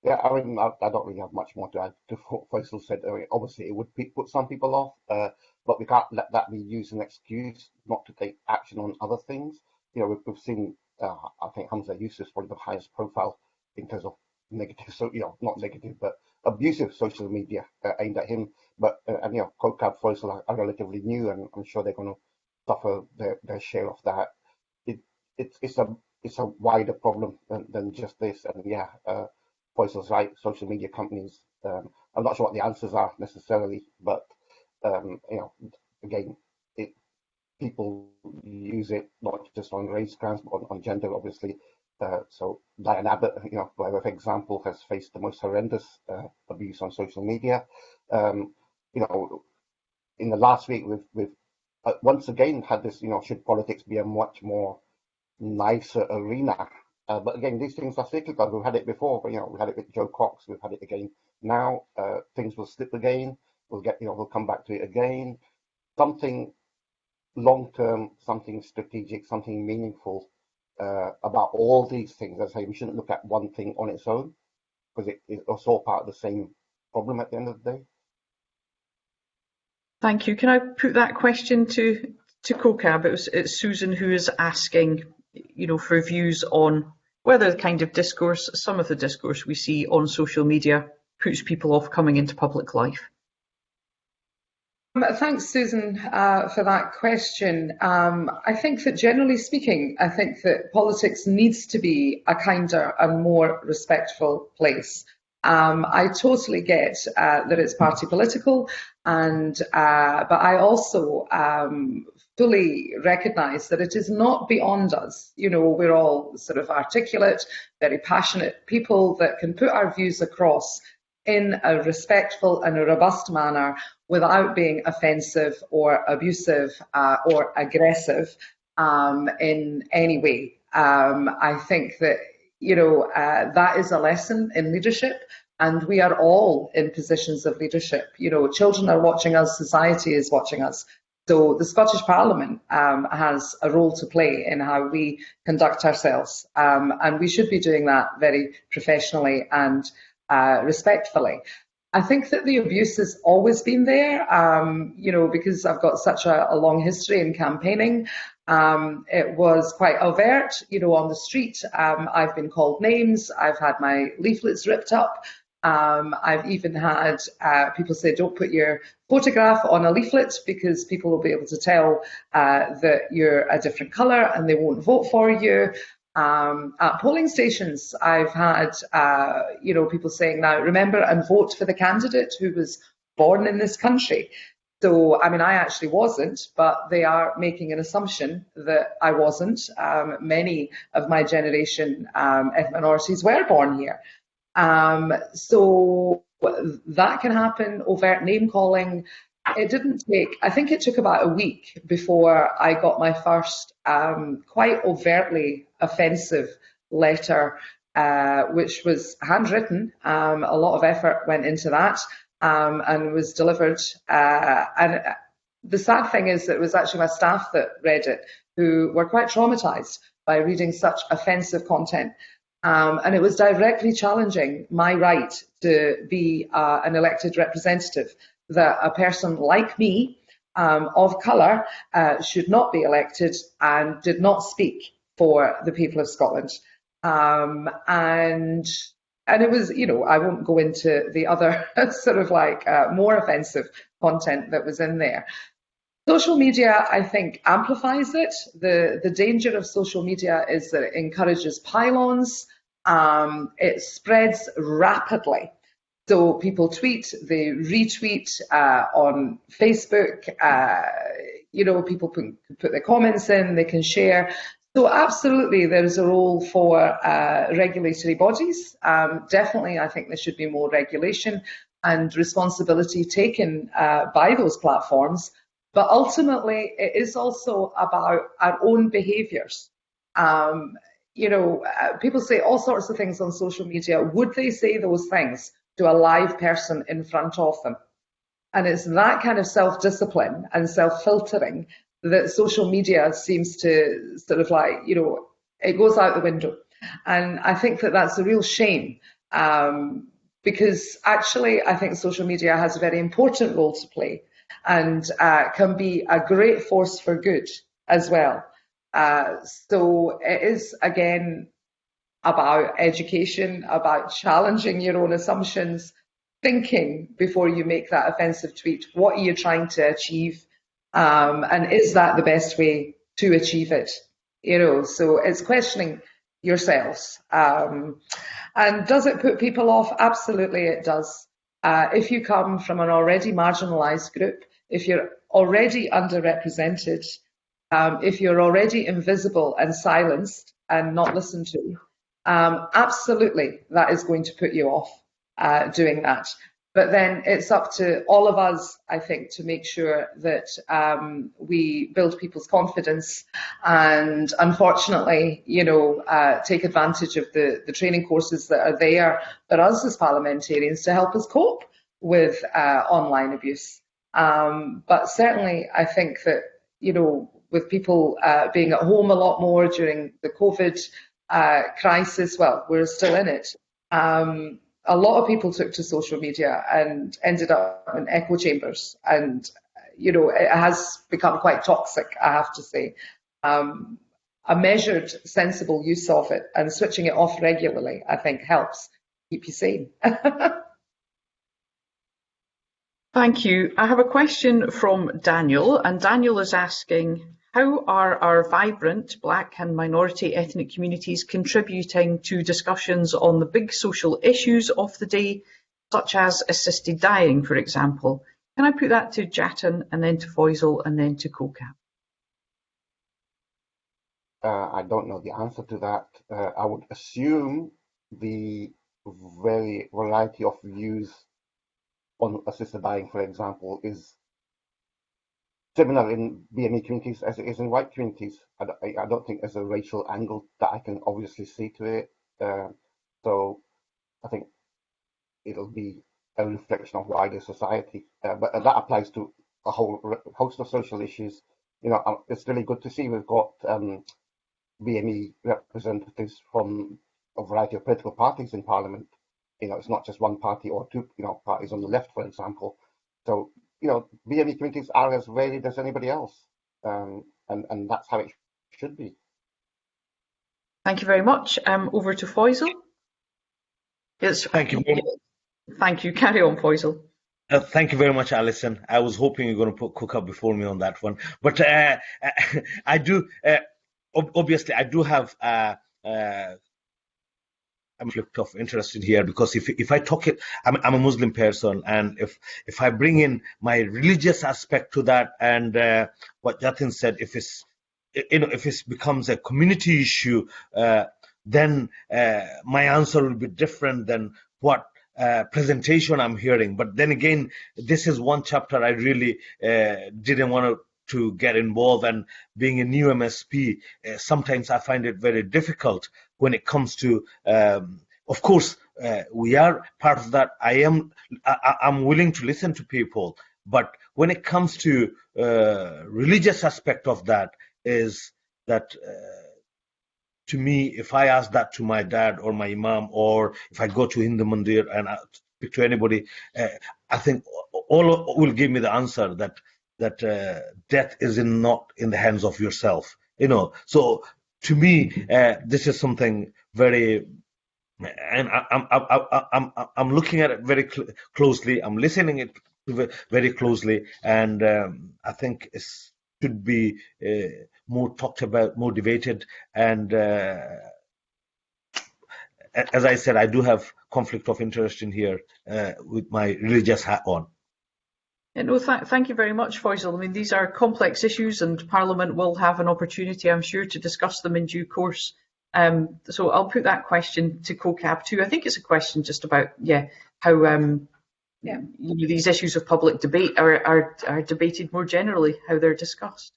Yeah, I mean, I, I don't really have much more to add to what Foysol said. I mean, obviously, it would put some people off, uh, but we can't let that be used as an excuse not to take action on other things you know, we've, we've seen, uh, I think Humza Yousaf is probably the highest profile in terms of negative, so you know, not negative, but abusive social media uh, aimed at him. But uh, and you know, Kaukab Foysol are, are relatively new, and I'm sure they're going to suffer their, their share of that. It, it it's a it's a wider problem than, than just this. And yeah, uh, Foysol's right. Social media companies. Um, I'm not sure what the answers are necessarily, but um, you know, again, it people use it not just on race grounds, but on, on gender, obviously. Uh, so Diane Abbott, you know, by way of example, has faced the most horrendous uh, abuse on social media. Um, you know, in the last week, we've, we've uh, once again had this, you know, should politics be a much more nicer arena? Uh, but again, these things are cyclical. We've had it before, but, you know, we had it with Jo Cox, we've had it again now. Uh, things will slip again. We'll get, you know, we'll come back to it again. Something long term, something strategic, something meaningful uh, about all these things. I say, we shouldn't look at one thing on its own because it, it's all part of the same problem at the end of the day. Thank you. Can I put that question to to Kaukab? It was, it's Susan who is asking, you know, for views on whether the kind of discourse, some of the discourse we see on social media puts people off coming into public life. Um, thanks, Susan, uh, for that question. Um, I think that generally speaking, I think that politics needs to be a kinder and more respectful place. Um, I totally get uh, that it's party political, and uh, but I also um, fully recognise that it is not beyond us. You know, we're all sort of articulate, very passionate people that can put our views across in a respectful and a robust manner without being offensive or abusive uh, or aggressive um, in any way. Um, I think that, you know, uh, that is a lesson in leadership and we are all in positions of leadership. You know, children are watching us, society is watching us. So the Scottish Parliament um, has a role to play in how we conduct ourselves, um, and we should be doing that very professionally and uh, respectfully. I think that the abuse has always been there, um, you know, because I've got such a, a long history in campaigning. Um, it was quite overt, you know, on the street. Um, I've been called names. I've had my leaflets ripped up. Um, I've even had uh, people say, don't put your photograph on a leaflet because people will be able to tell uh, that you're a different colour and they won't vote for you. Um, at polling stations, I've had uh, you know people saying now remember and vote for the candidate who was born in this country. So, I mean, I actually wasn't, but they are making an assumption that I wasn't. Um, many of my generation um, minorities were born here. Um, so that can happen, overt name calling. It didn't take, I think it took about a week before I got my first um, quite overtly offensive letter, uh, which was handwritten. Um, a lot of effort went into that um, and was delivered. Uh, and the sad thing is that it was actually my staff that read it who were quite traumatized by reading such offensive content. Um, and it was directly challenging my right to be uh, an elected representative, that a person like me um, of colour uh, should not be elected and did not speak for the people of Scotland. Um, and and it was, you know, I won't go into the other sort of like uh, more offensive content that was in there. Social media, I think, amplifies it. The, the danger of social media is that it encourages pylons. Um, it spreads rapidly. So people tweet, they retweet uh, on Facebook. Uh, you know, people put, put their comments in, they can share. So absolutely, there is a role for uh, regulatory bodies. Um, definitely, I think there should be more regulation and responsibility taken uh, by those platforms. But ultimately, it is also about our own behaviours. Um, you know, uh, people say all sorts of things on social media. Would they say those things to a live person in front of them? And it's that kind of self-discipline and self-filtering that social media seems to sort of like, you know, it goes out the window. And I think that that's a real shame um, because actually I think social media has a very important role to play and uh, can be a great force for good as well. Uh, so it is again about education, about challenging your own assumptions, thinking before you make that offensive tweet. What are you trying to achieve? Um, and is that the best way to achieve it? You know, so it's questioning yourselves. Um, and does it put people off? Absolutely, it does. Uh, if you come from an already marginalised group, if you're already underrepresented, um, if you're already invisible and silenced and not listened to, um, absolutely that is going to put you off uh, doing that. But then it's up to all of us, I think, to make sure that um, we build people's confidence and unfortunately, you know, uh, take advantage of the, the training courses that are there for us as parliamentarians to help us cope with uh, online abuse. Um, but certainly, I think that, you know, with people uh, being at home a lot more during the COVID uh, crisis, well, we're still in it. Um, a lot of people took to social media and ended up in echo chambers and you know it has become quite toxic i have to say um, a measured sensible use of it and switching it off regularly i think helps keep you sane Thank you. I have a question from Daniel, and Daniel is asking how are our vibrant Black and minority ethnic communities contributing to discussions on the big social issues of the day, such as assisted dying, for example? Can I put that to Jatin and then to Foysol and then to Kaukab? Uh, I don't know the answer to that. Uh, I would assume the very variety of views on assisted dying, for example, is similar in BME communities as it is in white communities. I, I, don't think there's a racial angle that I can obviously see to it. Uh, so I think it'll be a reflection of wider society. Uh, but that applies to a whole host of social issues. You know, um, it's really good to see we've got um, BME representatives from a variety of political parties in Parliament. You know, it's not just one party or two, you know, parties on the left, for example. So you know, BME communities are as varied as anybody else, um, and and that's how it should be. Thank you very much. Um, over to Foysol. Yes. Thank you. Thank you. Carry on, Foysol. Uh, thank you very much, Alison. I was hoping you're going to put Kaukab before me on that one, but uh, I do. Uh, obviously, I do have uh, uh, conflict of interest in here because if if I talk it, I'm, I'm a Muslim person, and if if I bring in my religious aspect to that, and uh, what Jatin said, if it's you know if it becomes a community issue, uh, then uh, my answer will be different than what uh, presentation I'm hearing. But then again, this is one chapter I really uh, didn't want to to get involved and being a new MSP, uh, sometimes I find it very difficult when it comes to, um, of course, uh, we are part of that. I am, I, am willing to listen to people, but when it comes to uh, religious aspect of that is that uh, to me, if I ask that to my dad or my imam, or if I go to Hindu mandir and I speak to anybody, uh, I think all will give me the answer that that uh, death is in not in the hands of yourself. You know, so to me, uh, this is something very, and I, am I'm, I'm, I'm looking at it very cl closely. I'm listening it very closely, and um, I think it should be uh, more talked about, more debated, and uh, as I said, I do have conflict of interest in here uh, with my religious hat on. Yeah, no, th thank you very much, Foysol. I mean, these are complex issues and Parliament will have an opportunity, I'm sure, to discuss them in due course. Um, so I'll put that question to Kaukab too. I think it's a question just about, yeah, how um, yeah. You know, these issues of public debate are, are, are debated more generally, how they're discussed.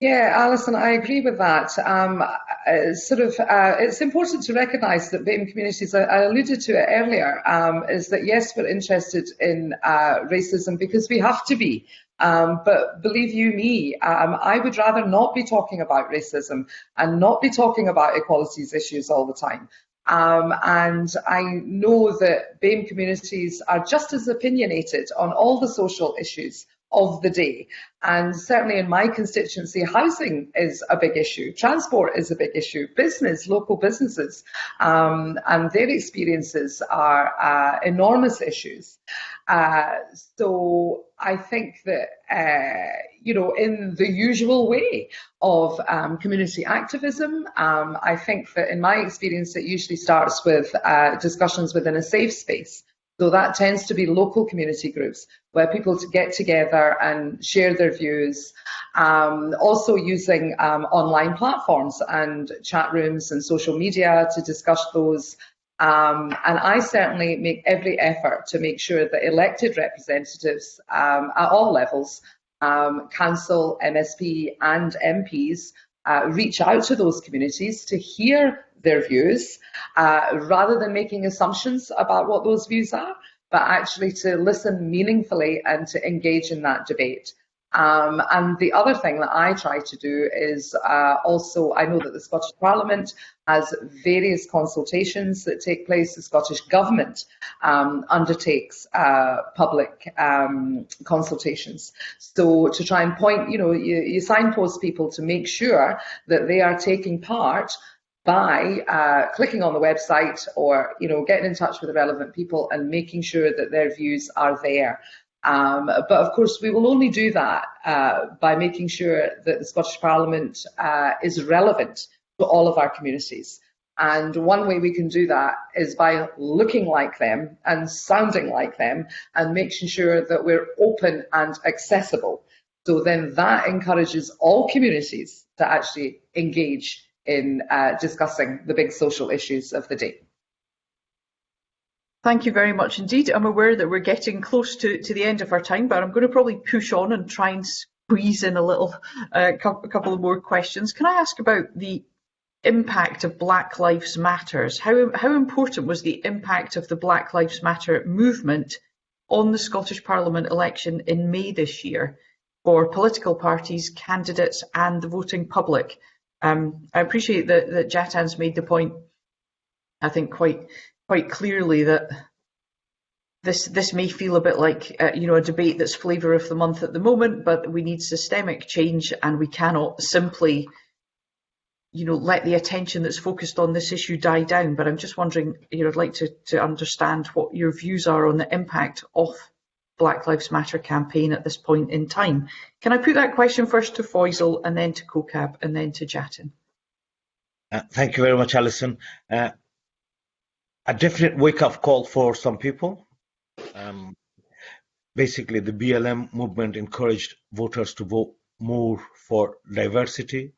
Yeah, Alison, I agree with that. Um, uh, sort of, uh, it's important to recognise that BAME communities, I, alluded to it earlier, um, is that yes, we're interested in uh, racism because we have to be. Um, but believe you me, um, I would rather not be talking about racism and not be talking about equalities issues all the time. Um, and I know that BAME communities are just as opinionated on all the social issues of the day. And certainly in my constituency, housing is a big issue, transport is a big issue, business, local businesses, um, and their experiences are uh, enormous issues. Uh, so I think that, uh, you know, in the usual way of um, community activism, um, I think that in my experience, it usually starts with uh, discussions within a safe space. So that tends to be local community groups where people get together and share their views. Um, also using um, online platforms and chat rooms and social media to discuss those. Um, and I certainly make every effort to make sure that elected representatives um, at all levels, um, council, MSP and MPs, uh, reach out to those communities to hear their views uh, rather than making assumptions about what those views are, but actually to listen meaningfully and to engage in that debate. Um, and the other thing that I try to do is uh, also, I know that the Scottish Parliament has various consultations that take place. The Scottish Government um, undertakes uh, public um, consultations. So to try and point, you know, you, you signpost people to make sure that they are taking part by uh, clicking on the website or you know getting in touch with the relevant people and making sure that their views are there. Um, but of course, we will only do that uh, by making sure that the Scottish Parliament uh, is relevant to all of our communities. And one way we can do that is by looking like them and sounding like them and making sure that we're open and accessible. So then that encourages all communities to actually engage in uh, discussing the big social issues of the day. Thank you very much indeed. I'm aware that we're getting close to, to the end of our time, but I'm going to probably push on and try and squeeze in a little, uh, a couple of more questions. Can I ask about the impact of Black Lives Matters? How, how important was the impact of the Black Lives Matter movement on the Scottish Parliament election in May this year for political parties, candidates and the voting public? Um, I appreciate that, that Jatin's made the point, I think quite quite clearly that this this may feel a bit like uh, you know a debate that's flavour of the month at the moment, but we need systemic change, and we cannot simply you know let the attention that's focused on this issue die down. But I'm just wondering, you know, I'd like to to understand what your views are on the impact of Black Lives Matter campaign at this point in time. Can I put that question first to Foysol and then to Kaukab and then to Jatin? Uh, thank you very much, Alison. Uh, a definite wake-up call for some people. Um, basically, the BLM movement encouraged voters to vote more for diversity.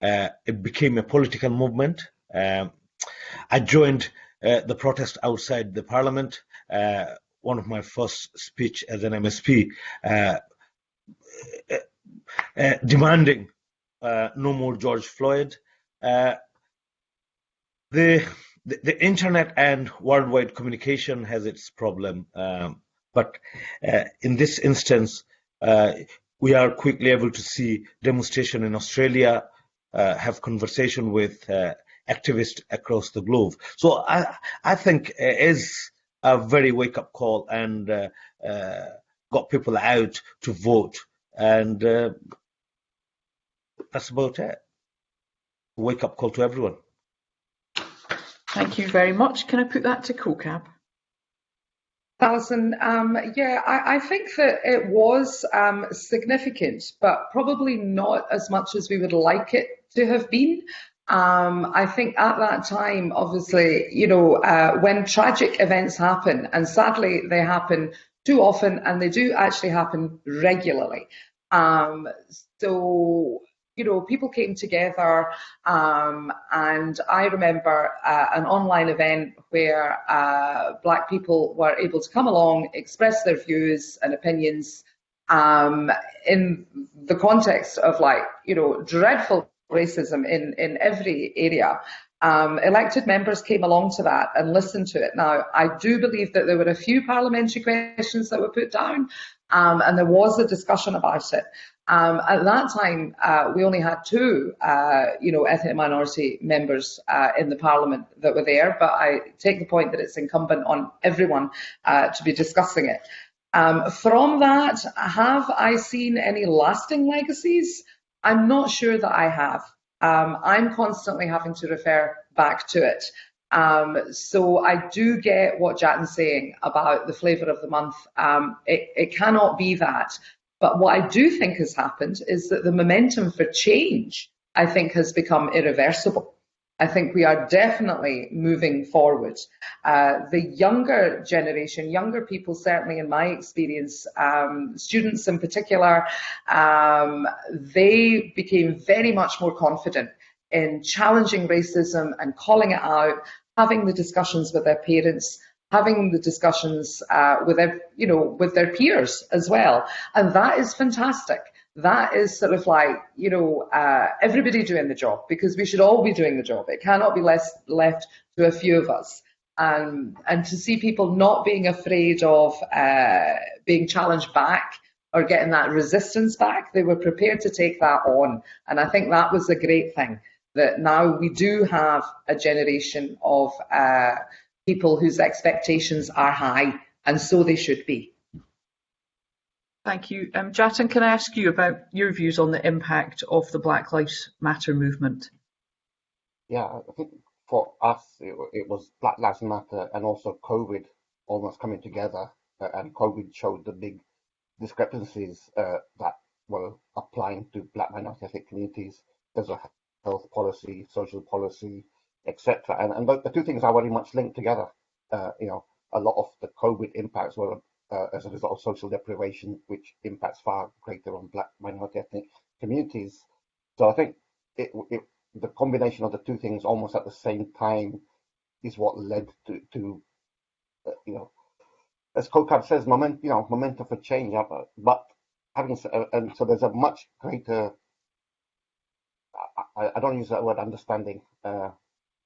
Uh, it became a political movement. Um, I joined uh, the protest outside the parliament. Uh, one of my first speech as an MSP, uh, uh, demanding uh, no more George Floyd. The, the, the internet and worldwide communication has its problem, um, but in this instance, we are quickly able to see demonstration in Australia, uh, have conversation with uh, activists across the globe. So I, I think it is a very wake up call and uh, uh got people out to vote. And uh, that's about it. Wake up call to everyone. Thank you very much. Can I put that to Kaukab? Alison, um, yeah, I, I, think that it was um, significant, but probably not as much as we would like it to have been. Um, I think at that time, obviously, you know, uh, when tragic events happen, and sadly they happen too often, and they do actually happen regularly. Um, so you know, people came together, um, and I remember uh, an online event where uh, Black people were able to come along, express their views and opinions um, in the context of like, you know, dreadful racism in, in every area. Um, elected members came along to that and listened to it. Now, I do believe that there were a few parliamentary questions that were put down, um, and there was a discussion about it. Um, at that time, uh, we only had two, uh, you know, ethnic minority members uh, in the Parliament that were there. But I take the point that it's incumbent on everyone uh, to be discussing it. Um, from that, have I seen any lasting legacies? I'm not sure that I have. Um, I'm constantly having to refer back to it. Um, so I do get what Jatin's saying about the flavour of the month. Um, it, it cannot be that. But what I do think has happened is that the momentum for change, I think, has become irreversible. I think we are definitely moving forward. Uh, the younger generation, younger people, certainly in my experience, um, students in particular, um, they became very much more confident in challenging racism and calling it out, having the discussions with their parents, having the discussions uh, with their, you know, with their peers as well, and that is fantastic that is sort of like, you know, uh, everybody doing the job because we should all be doing the job. It cannot be less left to a few of us. Um, and to see people not being afraid of uh, being challenged back or getting that resistance back, they were prepared to take that on. And I think that was a great thing that now we do have a generation of uh, people whose expectations are high, and so they should be. Thank you. Um, Jatin, can I ask you about your views on the impact of the Black Lives Matter movement? Yeah, I think for us, it, it was Black Lives Matter and also COVID almost coming together. Uh, and COVID showed the big discrepancies uh, that were applying to Black minority ethnic communities. There's a health policy, social policy, etc. And, and the, the, two things are very much linked together. Uh, you know, a lot of the COVID impacts were uh, as a result of social deprivation, which impacts far greater on black minority ethnic communities. So I think it, it, the combination of the two things almost at the same time is what led to, to uh, you know, as Kaukab says, moment, you know, momentum for change. Uh, but having uh, and so there's a much greater. I, I don't use that word understanding, uh,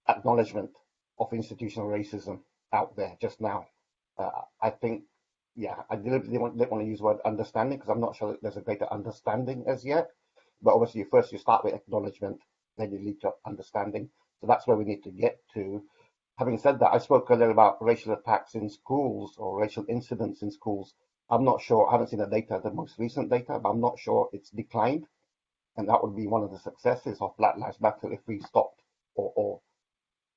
acknowledgement of institutional racism out there just now. Uh, I think yeah, I deliberately didn't want to use the word understanding because I'm not sure that there's a greater understanding as yet. But obviously, first you start with acknowledgement, then you lead to understanding. So that's where we need to get to. Having said that, I spoke earlier about racial attacks in schools or racial incidents in schools. I'm not sure, I haven't seen the data, the most recent data, but I'm not sure it's declined. And that would be one of the successes of Black Lives Matter if we stopped or, or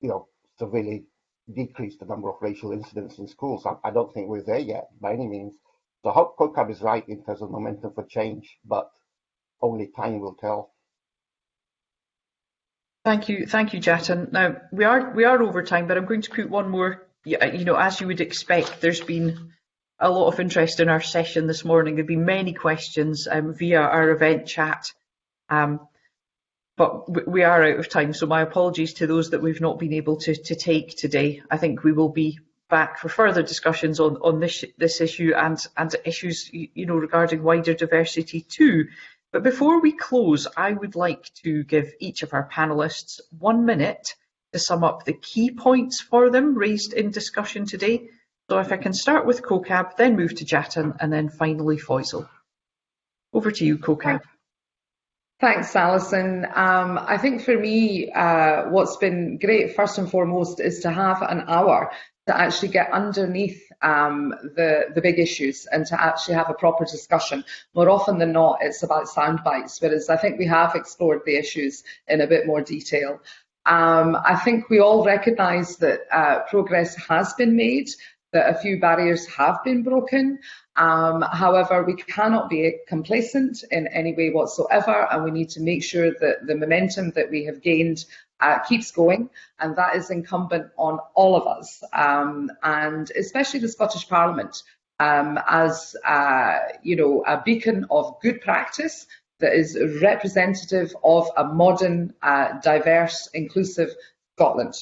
you know, severely decrease the number of racial incidents in schools. I, I don't think we're there yet by any means. So hope Kaukab is right in terms of momentum for change, but only time will tell. Thank you, thank you, Jatin. Now we are we are over time, but I'm going to put one more. You know, as you would expect, there's been a lot of interest in our session this morning. There've been many questions um, via our event chat, um, but we are out of time. So my apologies to those that we've not been able to to take today. I think we will be back for further discussions on on this this issue and and issues you know regarding wider diversity too. But before we close, I would like to give each of our panellists one minute to sum up the key points for them raised in discussion today. So if I can start with Kaukab, then move to Jatin, and then finally Foysol. Over to you, Kaukab. Thanks, Alison. Um, I think for me, uh, what's been great, first and foremost, is to have an hour to actually get underneath um, the, the big issues and to actually have a proper discussion. More often than not, it's about sound bites, whereas I think we have explored the issues in a bit more detail. Um, I think we all recognise that uh, progress has been made, that a few barriers have been broken. Um, however, we cannot be complacent in any way whatsoever, and we need to make sure that the momentum that we have gained uh, keeps going, and that is incumbent on all of us, um, and especially the Scottish Parliament um, as uh, you know a beacon of good practice that is representative of a modern, uh, diverse, inclusive Scotland.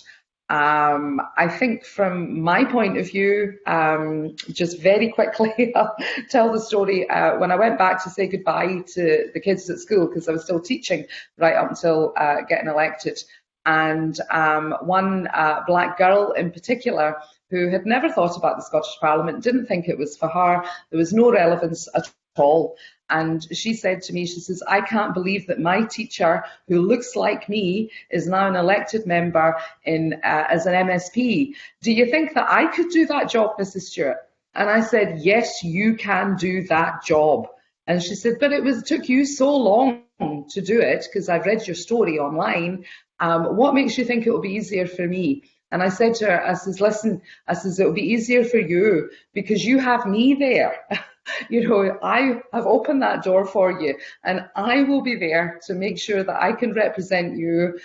Um, I think from my point of view, um, just very quickly, I'll tell the story. Uh, when I went back to say goodbye to the kids at school, because I was still teaching right up until uh, getting elected, and um, one uh, black girl in particular who had never thought about the Scottish Parliament, didn't think it was for her, there was no relevance at all. And she said to me, she says, I can't believe that my teacher, who looks like me, is now an elected member in uh, as an MSP. Do you think that I could do that job, Mrs. Stewart? And I said, yes, you can do that job. And she said, but it was took you so long to do it because I've read your story online um, what makes you think it will be easier for me? And I said to her, I says, listen, I says, it'll be easier for you because you have me there. you know, I have opened that door for you and I will be there to make sure that I can represent you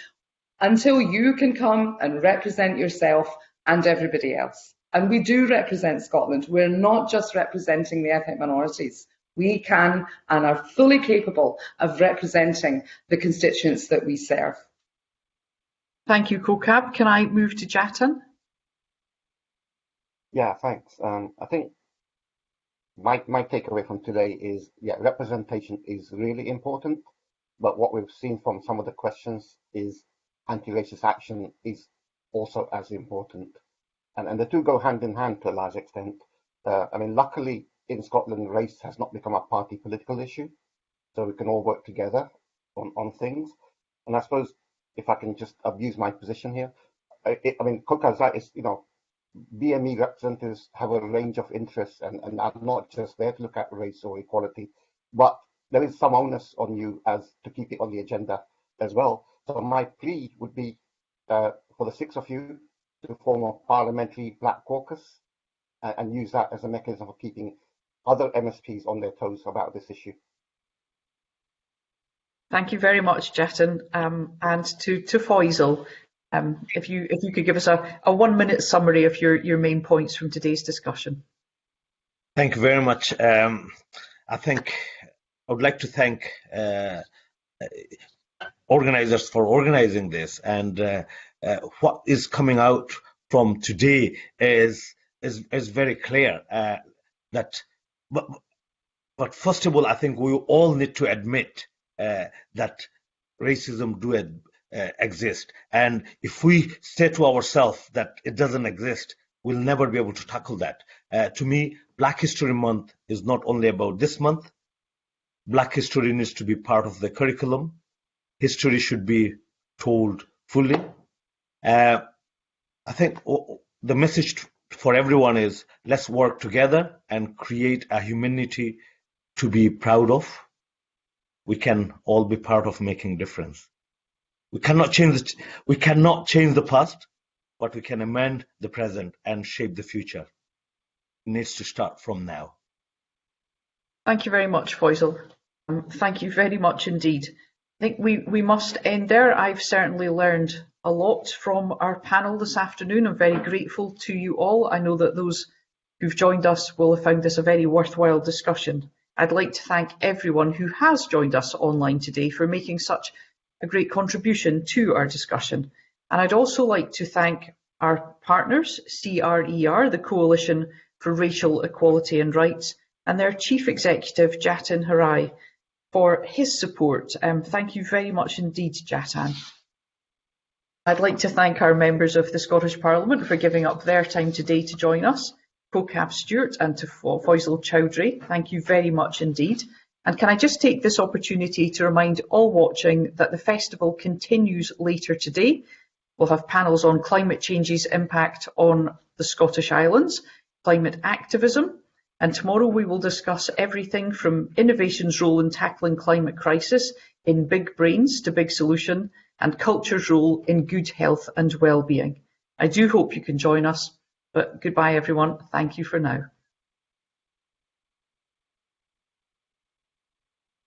until you can come and represent yourself and everybody else. And we do represent Scotland. We're not just representing the ethnic minorities. We can and are fully capable of representing the constituents that we serve. Thank you, Kaukab. Can I move to Jatin? Yeah, thanks. Um, I think my, my takeaway from today is, yeah, representation is really important, but what we've seen from some of the questions is anti-racist action is also as important. And, and the two go hand in hand to a large extent. Uh, I mean, luckily in Scotland, race has not become a party political issue, so we can all work together on, on things. And I suppose if I can just abuse my position here. I, I mean, right, is, you know, BME representatives have a range of interests and, and are not just there to look at race or equality, but there is some onus on you as to keep it on the agenda as well. So my plea would be uh, for the six of you to form a parliamentary black caucus and, and use that as a mechanism for keeping other MSPs on their toes about this issue. Thank you very much, Jatin, um, and to to Foysol. Um, if you if you could give us a, a one minute summary of your your main points from today's discussion. Thank you very much. Um, I think I would like to thank uh, organizers for organizing this, and uh, uh, what is coming out from today is is is very clear uh, that. But, but first of all, I think we all need to admit uh, that racism do uh, exist. And if we say to ourselves that it doesn't exist, we'll never be able to tackle that. Uh, to me, Black History Month is not only about this month. Black history needs to be part of the curriculum. History should be told fully. Uh, I think the message for everyone is let's work together and create a humanity to be proud of we can all be part of making difference. We cannot change the, we cannot change the past, but we can amend the present and shape the future. It needs to start from now. Thank you very much, Foysol. Um, thank you very much indeed. I think we, we must end there. I've certainly learned a lot from our panel this afternoon. I'm very grateful to you all. I know that those who've joined us will have found this a very worthwhile discussion. I'd like to thank everyone who has joined us online today for making such a great contribution to our discussion. And I'd also like to thank our partners, CRER, the Coalition for Racial Equality and Rights, and their Chief Executive, Jatin Haria, for his support. Um, thank you very much indeed, Jatin. I'd like to thank our members of the Scottish Parliament for giving up their time today to join us. Kaukab Stewart and to Foysol Choudhury, thank you very much indeed. And can I just take this opportunity to remind all watching that the festival continues later today. We'll have panels on climate change's impact on the Scottish Islands, climate activism, and tomorrow we will discuss everything from innovation's role in tackling climate crisis in big brains to big solution and culture's role in good health and well-being. I do hope you can join us, but goodbye everyone. Thank you for now.